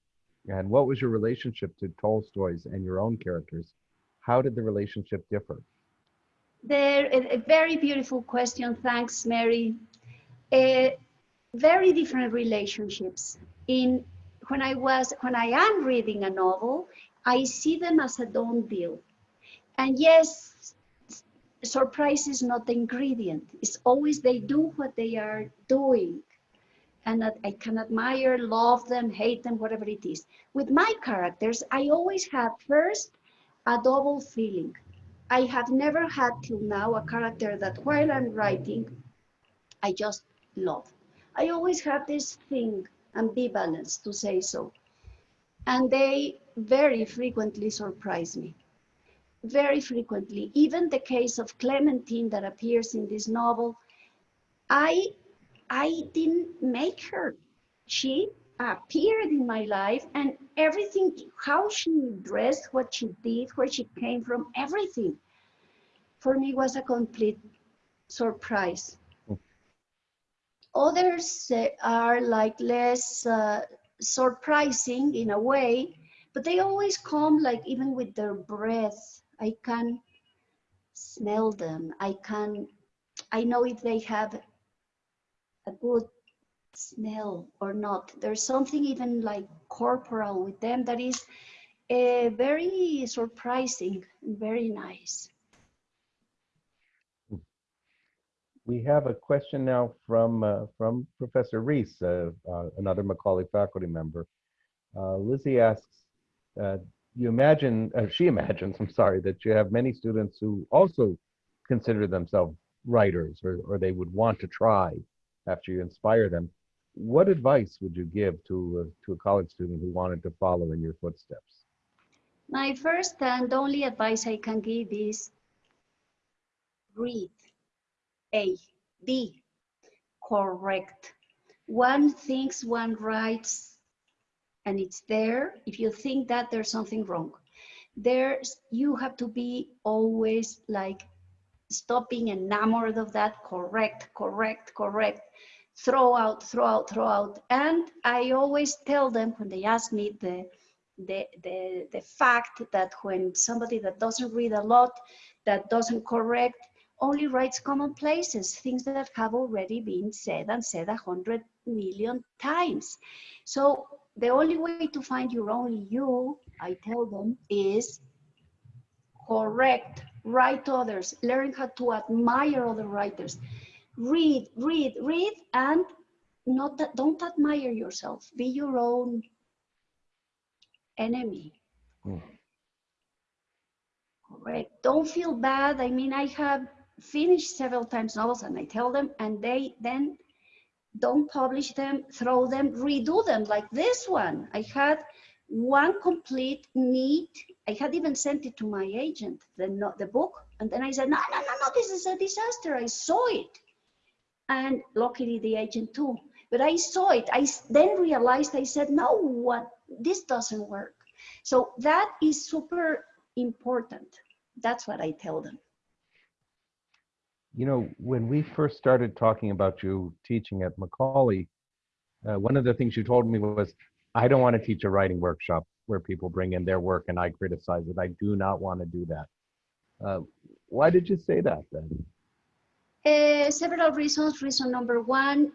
And what was your relationship to Tolstoy's and your own characters? How did the relationship differ? There, a, a very beautiful question. Thanks, Mary. Uh, very different relationships. In when I was when I am reading a novel, I see them as a done deal. And yes, surprise is not the ingredient. It's always they do what they are doing. And I can admire, love them, hate them, whatever it is. With my characters, I always have first a double feeling. I have never had till now a character that while I'm writing, I just love. I always have this thing, ambivalence to say so. And they very frequently surprise me. Very frequently. Even the case of Clementine that appears in this novel, I, I didn't make her. She appeared in my life and everything, how she dressed, what she did, where she came from, everything, for me was a complete surprise. Others uh, are like less uh, surprising in a way, but they always come like even with their breath. I can smell them. I can, I know if they have a good smell or not. There's something even like corporal with them that is uh, very surprising and very nice. We have a question now from uh, from Professor Reese, uh, uh, another Macaulay faculty member. Uh, Lizzie asks, uh, you imagine, she imagines, I'm sorry, that you have many students who also consider themselves writers or, or they would want to try after you inspire them. What advice would you give to, uh, to a college student who wanted to follow in your footsteps? My first and only advice I can give is read a. B. Correct. One thinks one writes and it's there. If you think that there's something wrong, there's you have to be always like stopping enamored of that correct, correct, correct. Throw out, throw out, throw out. And I always tell them when they ask me the the, the, the fact that when somebody that doesn't read a lot, that doesn't correct, only writes commonplaces, things that have already been said and said a hundred million times. So the only way to find your only you, I tell them, is correct, write others, learn how to admire other writers. Read, read, read, and not that, don't admire yourself. Be your own enemy. Mm. Correct. Don't feel bad. I mean, I have finished several times novels and I tell them and they then don't publish them, throw them, redo them like this one. I had one complete neat, I had even sent it to my agent, the, the book, and then I said, no, no, no, no, this is a disaster. I saw it. And luckily the agent too. But I saw it. I then realized, I said, no, what, this doesn't work. So that is super important. That's what I tell them. You know, when we first started talking about you teaching at Macaulay, uh, one of the things you told me was, I don't want to teach a writing workshop where people bring in their work and I criticize it. I do not want to do that. Uh, why did you say that then? Uh, several reasons. Reason number one,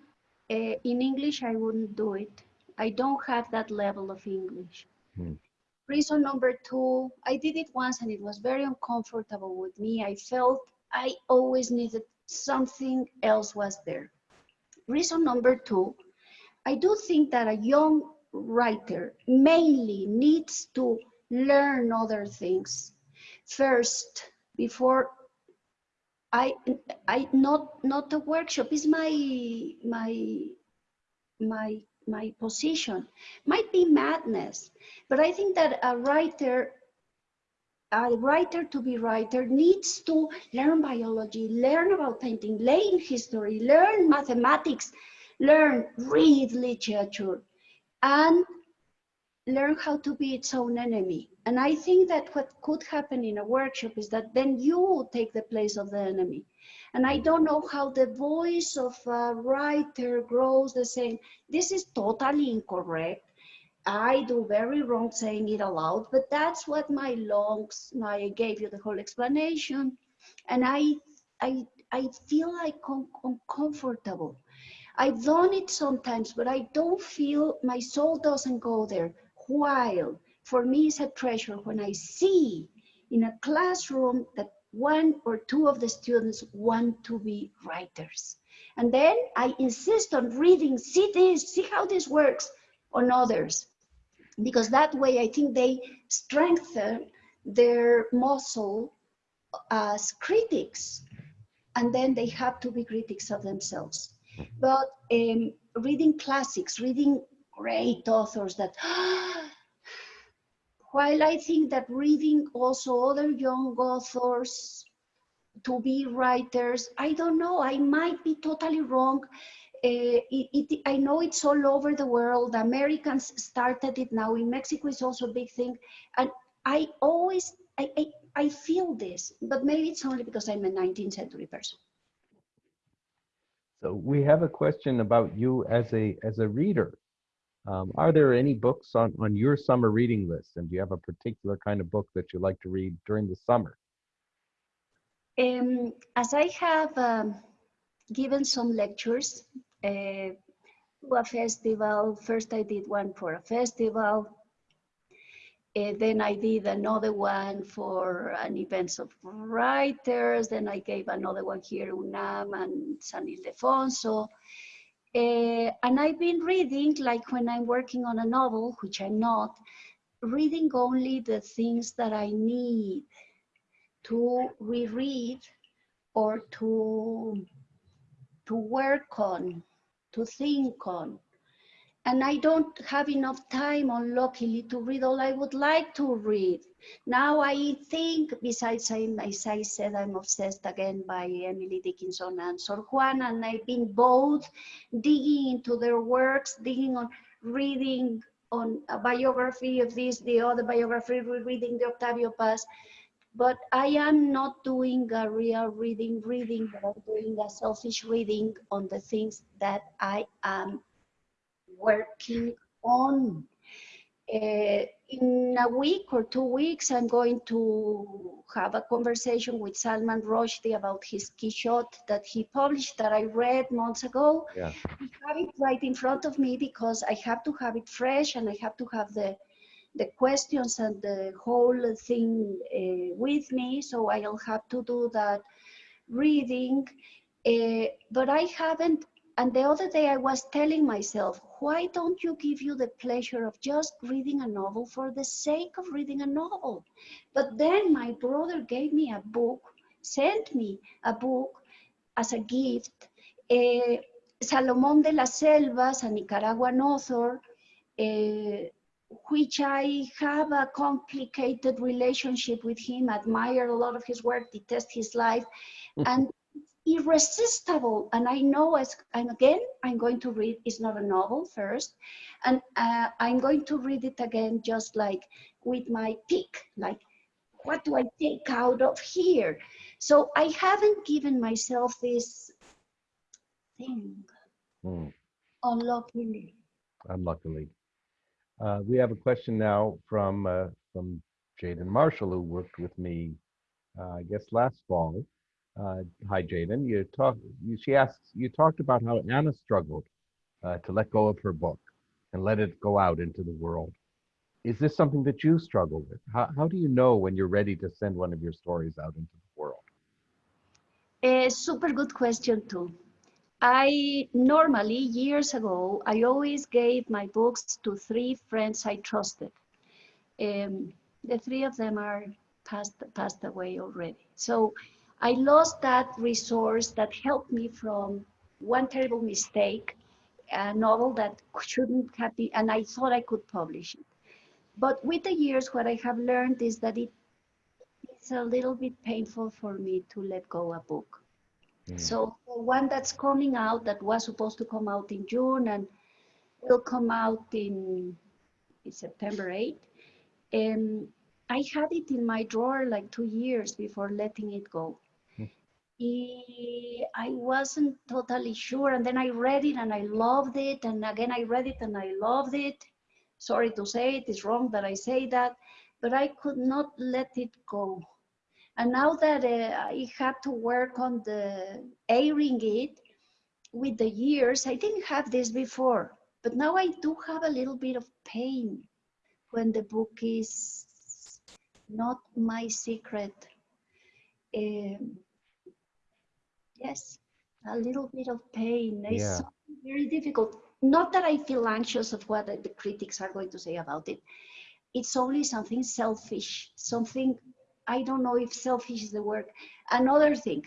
uh, in English, I wouldn't do it. I don't have that level of English. Hmm. Reason number two, I did it once and it was very uncomfortable with me. I felt I always needed something else was there. Reason number two, I do think that a young writer mainly needs to learn other things. First before I I not not a workshop is my my my my position. Might be madness but I think that a writer a writer to be writer needs to learn biology, learn about painting, learn history, learn mathematics, learn, read literature, and learn how to be its own enemy. And I think that what could happen in a workshop is that then you take the place of the enemy. And I don't know how the voice of a writer grows the same. This is totally incorrect. I do very wrong saying it aloud, but that's what my lungs, I gave you the whole explanation. and I, I, I feel like un- uncomfortable. I've done it sometimes, but I don't feel my soul doesn't go there. While for me, it's a treasure when I see in a classroom that one or two of the students want to be writers. And then I insist on reading, see this, see how this works on others. Because that way I think they strengthen their muscle as critics. And then they have to be critics of themselves. But um, reading classics, reading great authors that, while I think that reading also other young authors to be writers, I don't know, I might be totally wrong. Uh, it, it, I know it's all over the world. Americans started it now. In Mexico, it's also a big thing. And I always, I, I, I feel this, but maybe it's only because I'm a 19th century person. So we have a question about you as a as a reader. Um, are there any books on on your summer reading list, and do you have a particular kind of book that you like to read during the summer? Um, as I have um, given some lectures uh, to a festival, first I did one for a festival, then I did another one for an event of writers. Then I gave another one here, UNAM and San Ildefonso. Uh, and I've been reading, like when I'm working on a novel, which I'm not, reading only the things that I need to reread or to, to work on, to think on and I don't have enough time, unluckily, to read all I would like to read. Now I think, besides, I, as I said, I'm obsessed again by Emily Dickinson and Sor Juana, and I've been both digging into their works, digging on reading on a biography of this, the other biography, reading the Octavio Paz. But I am not doing a real reading, reading, but I'm doing a selfish reading on the things that I am working on. Uh, in a week or two weeks, I'm going to have a conversation with Salman Rushdie about his Quixote that he published that I read months ago. Yeah. I have it right in front of me because I have to have it fresh and I have to have the the questions and the whole thing uh, with me. So I'll have to do that reading. Uh, but I haven't and the other day I was telling myself, why don't you give you the pleasure of just reading a novel for the sake of reading a novel? But then my brother gave me a book, sent me a book as a gift. Uh, Salomón de la Selva, a Nicaraguan author, uh, which I have a complicated relationship with him, admire a lot of his work, detest his life. and irresistible. And I know as, and again, I'm going to read, it's not a novel first, and uh, I'm going to read it again just like with my pick, like what do I take out of here? So I haven't given myself this thing, Hmm, unluckily. unluckily. Uh, we have a question now from uh, from Jaden Marshall, who worked with me, uh, I guess, last fall. Uh, hi, Jaden. You talk. You, she asks. You talked about how Anna struggled uh, to let go of her book and let it go out into the world. Is this something that you struggle with? How how do you know when you're ready to send one of your stories out into the world? A super good question too. I normally, years ago, I always gave my books to three friends I trusted. Um, the three of them are passed, passed away already. So I lost that resource that helped me from one terrible mistake, a novel that shouldn't have been, and I thought I could publish it. But with the years, what I have learned is that it, it's a little bit painful for me to let go a book. Mm. So the one that's coming out that was supposed to come out in June and will come out in, in September 8. Um, I had it in my drawer like two years before letting it go. I wasn't totally sure, and then I read it and I loved it, and again I read it and I loved it. Sorry to say it is wrong that I say that, but I could not let it go And now that uh, I had to work on the airing it with the years, I didn't have this before, but now I do have a little bit of pain when the book is not my secret. Um, yes, a little bit of pain. It's Yeah. very difficult. Not that I feel anxious of what the critics are going to say about it. It's only something selfish, something, I don't know if selfish is the word. Another thing,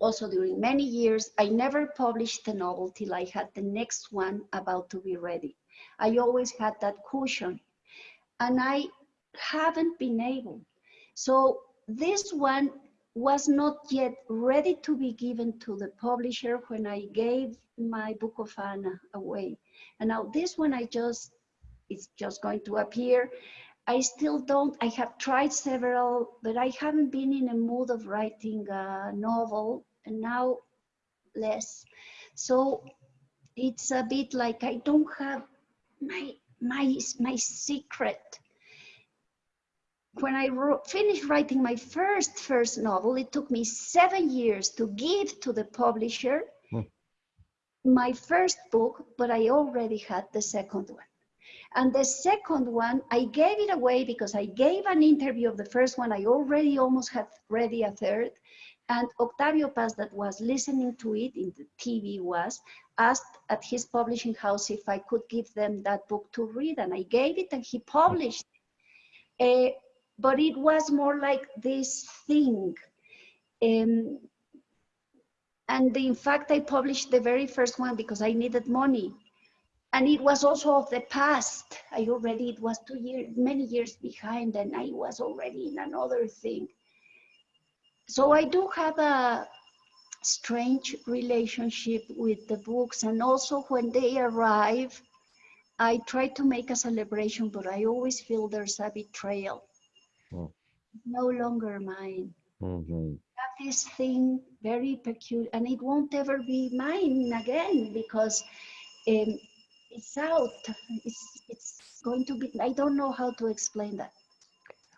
also during many years, I never published the novel till I had the next one about to be ready. I always had that cushion and I haven't been able. So this one was not yet ready to be given to the publisher when I gave my book of Anna away. And now this one I just, it's just going to appear. I still don't, I have tried several, but I haven't been in a mood of writing a novel and now less. So it's a bit like I don't have my, my, my secret when I wrote, finished writing my first first novel, it took me seven years to give to the publisher Hmm. my first book, but I already had the second one. And the second one, I gave it away because I gave an interview of the first one. I already almost had ready a third. And Octavio Paz, that was listening to it in the TV, was asked at his publishing house if I could give them that book to read. And I gave it and he published it. Uh, but it was more like this thing. Um, and in fact, I published the very first one because I needed money. And it was also of the past. I already, it was two years, many years behind, and I was already in another thing. So I do have a strange relationship with the books. And also when they arrive, I try to make a celebration, but I always feel there's a betrayal no longer mine. Mhm. Have this thing very peculiar, and it won't ever be mine again because um, it's out. It's it's going to be. I don't know how to explain that.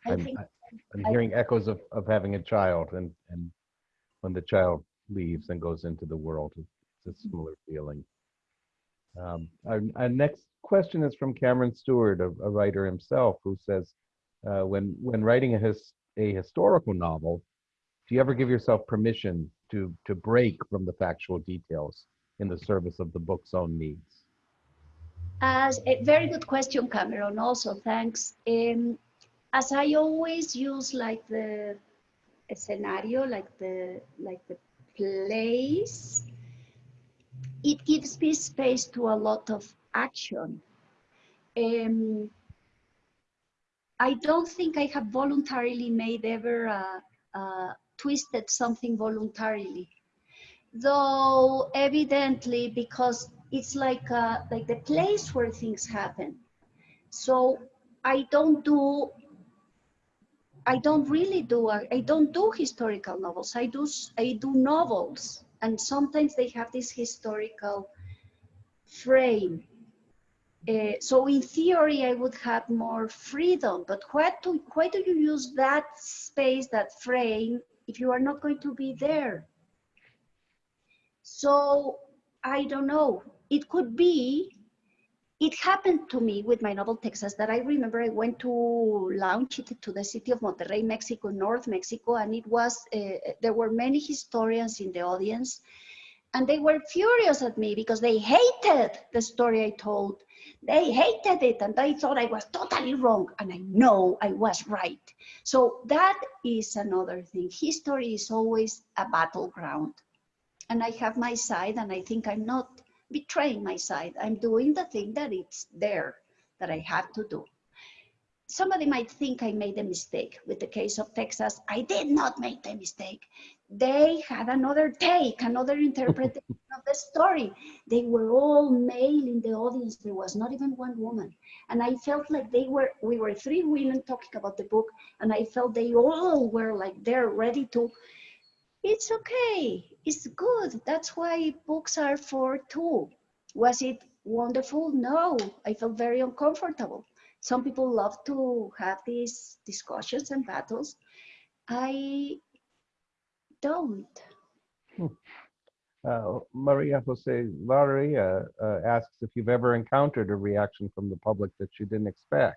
I I'm, think I- I'm I- hearing echoes of, of having a child and, and when the child leaves and goes into the world, it's a similar feeling. Um, our, our next question is from Cameron Stewart, a, a writer himself, who says, uh, when, when writing a, his, a historical novel, do you ever give yourself permission to, to break from the factual details in the service of the book's own needs? As a very good question, Cameron. Also, thanks. Um, as I always use like the scenario, like the like the place, it gives me space to a lot of action. Um, I don't think I have voluntarily made ever uh, uh, twisted something voluntarily, though evidently because it's like uh, like the place where things happen. So I don't do. I don't really do. I don't do historical novels. I do. I do novels, and sometimes they have this historical frame. Uh, so in theory, I would have more freedom. But what do, why do you use that space, that frame, if you are not going to be there? So I don't know. It could be. It happened to me with my novel Texas that I remember I went to launch it to the city of Monterrey, Mexico, North Mexico, and it was uh, there were many historians in the audience, and they were furious at me because they hated the story I told. They hated it, and they thought I was totally wrong, and I know I was right. So that is another thing. History is always a battleground and I have my side, and I think I'm not betraying my side. I'm doing the thing that it's there that I have to do. Somebody might think I made a mistake with the case of Texas. I did not make the mistake. They had another take, another interpretation of the story. They were all male in the audience. There was not even one woman. And I felt like they were, we were three women talking about the book, and I felt they all were like they're ready to it's okay. It's good. That's why books are for two. Was it wonderful? No, I felt very uncomfortable. Some people love to have these discussions and battles. I don't. Uh, Maria Jose uh, uh, asks if you've ever encountered a reaction from the public that you didn't expect.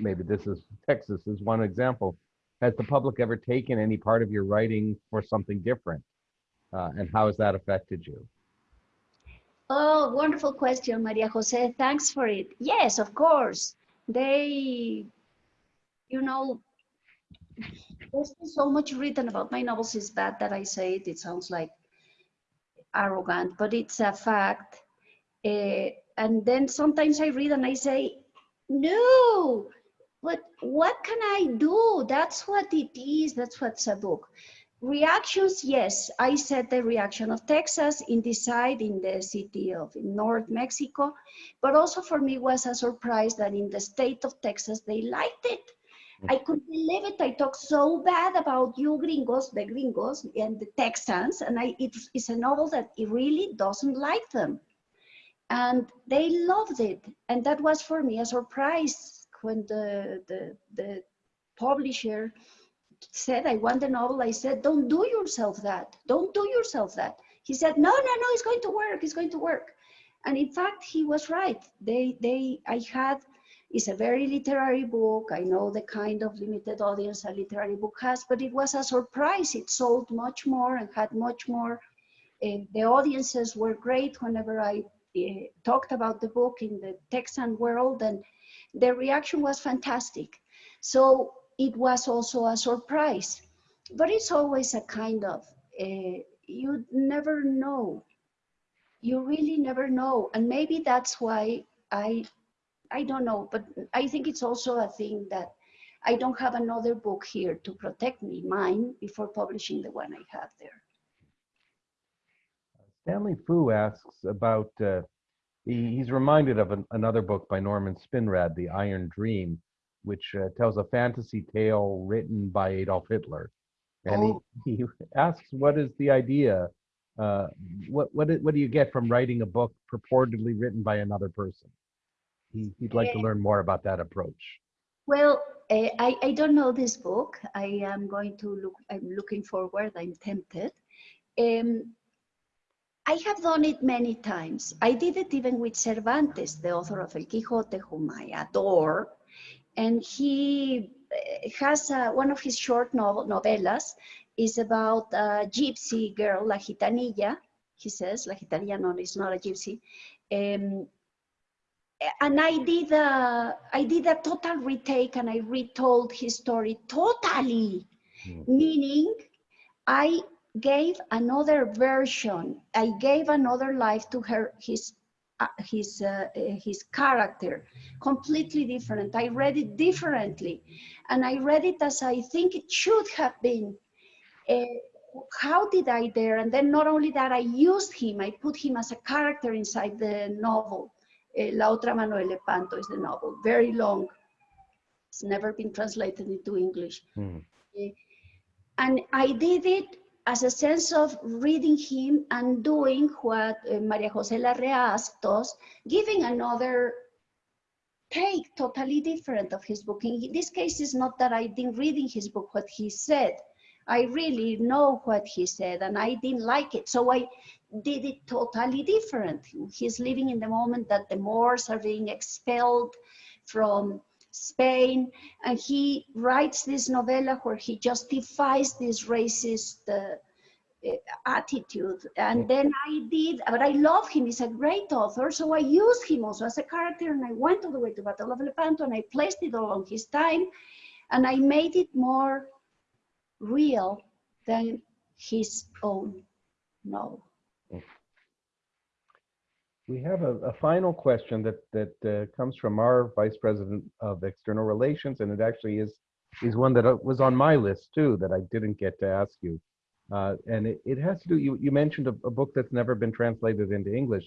Maybe this is Texas is one example. Has the public ever taken any part of your writing for something different? Uh, and how has that affected you? Oh, wonderful question, Maria Jose. Thanks for it. Yes, of course. They, you know, there's been so much written about my novels. It's bad that I say it. It sounds like arrogant, but it's a fact. Uh, and then sometimes I read and I say, no, but what can I do? That's what it is. That's what's a book. Reactions, yes. I said the reaction of Texas in the side in the city of North Mexico, but also for me was a surprise that in the state of Texas, they liked it. I couldn't believe it. I talk so bad about you gringos, the gringos and the Texans, and I, it, it's a novel that it really doesn't like them. And they loved it. And that was for me a surprise when the, the, the publisher said, I want the novel. I said, don't do yourself that. Don't do yourself that. He said, no, no, no, it's going to work. It's going to work. And in fact, he was right. They, they, I had it's a very literary book. I know the kind of limited audience a literary book has, but it was a surprise. It sold much more and had much more. Uh, the audiences were great whenever I uh, talked about the book in the Texan world, and the reaction was fantastic. So it was also a surprise, but it's always a kind of, uh, you never know. You really never know. And maybe that's why I I don't know, but I think it's also a thing that I don't have another book here to protect me, mine, before publishing the one I have there. Stanley Fu asks about, uh, he, he's reminded of an, another book by Norman Spinrad, The Iron Dream, which uh, tells a fantasy tale written by Adolf Hitler. And Oh. he, he asks, what is the idea? Uh, what, what, what do you get from writing a book purportedly written by another person? He, he'd like to learn more about that approach. Well, uh, I, I don't know this book. I am going to look, I'm looking forward, I'm tempted. Um, I have done it many times. I did it even with Cervantes, the author of El Quijote, whom I adore. And he uh, has uh, one of his short novel, novelas is about a gypsy girl, La Gitanilla. He says, La Gitanilla, no, it's not a gypsy. Um, and I did a, I did a total retake and I retold his story totally, Hmm. meaning I gave another version. I gave another life to her, his, uh, his, uh, uh, his character, completely different. I read it differently, and I read it as I think it should have been. Uh, how did I dare? And then not only that, I used him. I put him as a character inside the novel. Eh, La otra mano de Lepanto is the novel, very long. It's never been translated into English. Hmm. Eh, And I did it as a sense of reading him and doing what uh, Maria Jose Larrea asked us, giving another take totally different of his book. In this case, it's not that I didn't reading his book, what he said. I really know what he said and I didn't like it. So I did it totally different. He's living in the moment that the Moors are being expelled from Spain, and he writes this novella where he justifies this racist uh, uh, attitude. And then I did, but I love him. He's a great author, so I used him also as a character, and I went all the way to Battle of Lepanto, and I placed it along his time, and I made it more real than his own novel. We have a, a final question that that uh, comes from our vice president of external relations, and it actually is is one that uh, was on my list too that I didn't get to ask you. Uh, and it, it has to do. You you mentioned a, a book that's never been translated into English.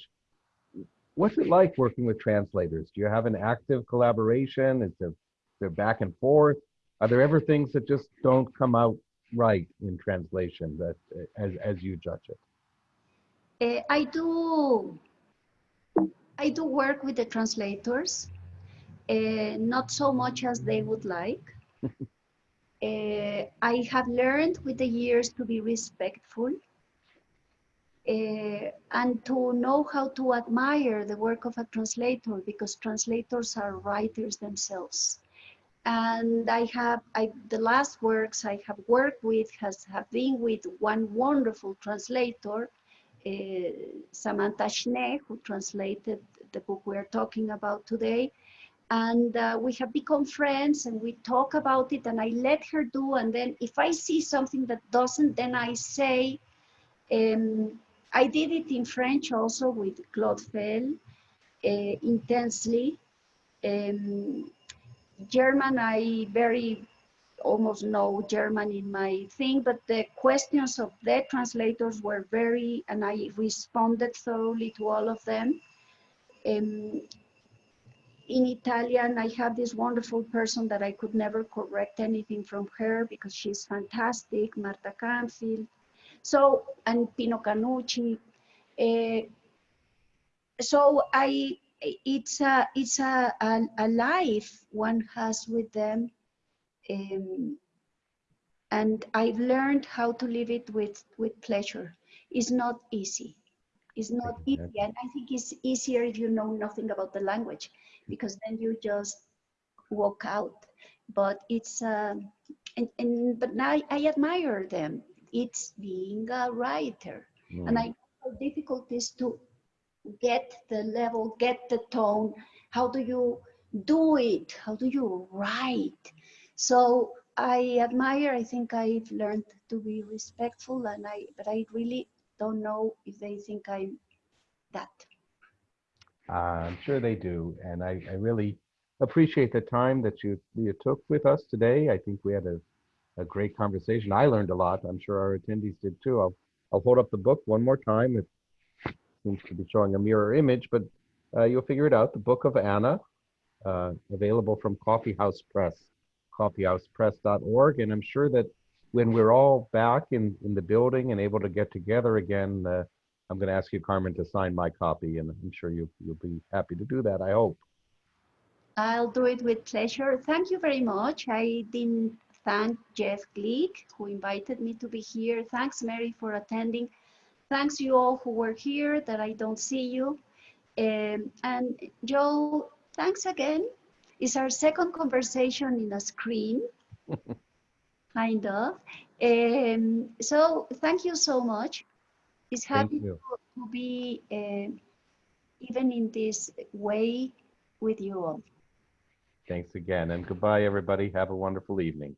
What's it like working with translators? Do you have an active collaboration? Is there there back and forth? Are there ever things that just don't come out right in translation that uh, as as you judge it? Uh, I do I do work with the translators, uh, not so much as they would like. Uh, I have learned with the years to be respectful and to know how to admire the work of a translator because translators are writers themselves. And I have, I, the last works I have worked with has have been with one wonderful translator, Samantha Schnee, who translated the book we're talking about today. And uh, we have become friends and we talk about it and I let her do. And then if I see something that doesn't, then I say, um, I did it in French also with Claude Fell, uh, intensely. Um, German, I very almost no German in my thing, but the questions of the translators were very, and I responded thoroughly to all of them. Um, in Italian, I have this wonderful person that I could never correct anything from her because she's fantastic, Marta Canfield. So, and Pino Cacucci. Uh, so I, it's a, it's a, a, a, life one has with them. Um, and I've learned how to live it with, with pleasure. It's not easy. It's not easy. And I think it's easier if you know nothing about the language because then you just walk out. But it's, uh, and, and but now I, I admire them. It's being a writer. Mm. And I know how difficult it is to get the level, get the tone. How do you do it? How do you write? So I admire, I think I've learned to be respectful and I, but I really don't know if they think I'm that. Uh, I'm sure they do. And I, I really appreciate the time that you, you took with us today. I think we had a, a great conversation. I learned a lot. I'm sure our attendees did too. I'll, I'll hold up the book one more time. It seems to be showing a mirror image, but uh, you'll figure it out. The Book of Anna, uh, available from Coffee House Press, coffeehousepress.org. And I'm sure that when we're all back in, in the building and able to get together again, uh, I'm going to ask you, Carmen, to sign my copy, and I'm sure you, you'll be happy to do that, I hope. I'll do it with pleasure. Thank you very much. I didn't thank Jeff Glick, who invited me to be here. Thanks, Mary, for attending. Thanks you all who were here that I don't see you. Um, and Joe, thanks again. It's our second conversation in a screen, kind of. Um, so thank you so much. It's happy to, to, be uh, even in this way with you all. Thanks again, and goodbye, everybody. Have a wonderful evening.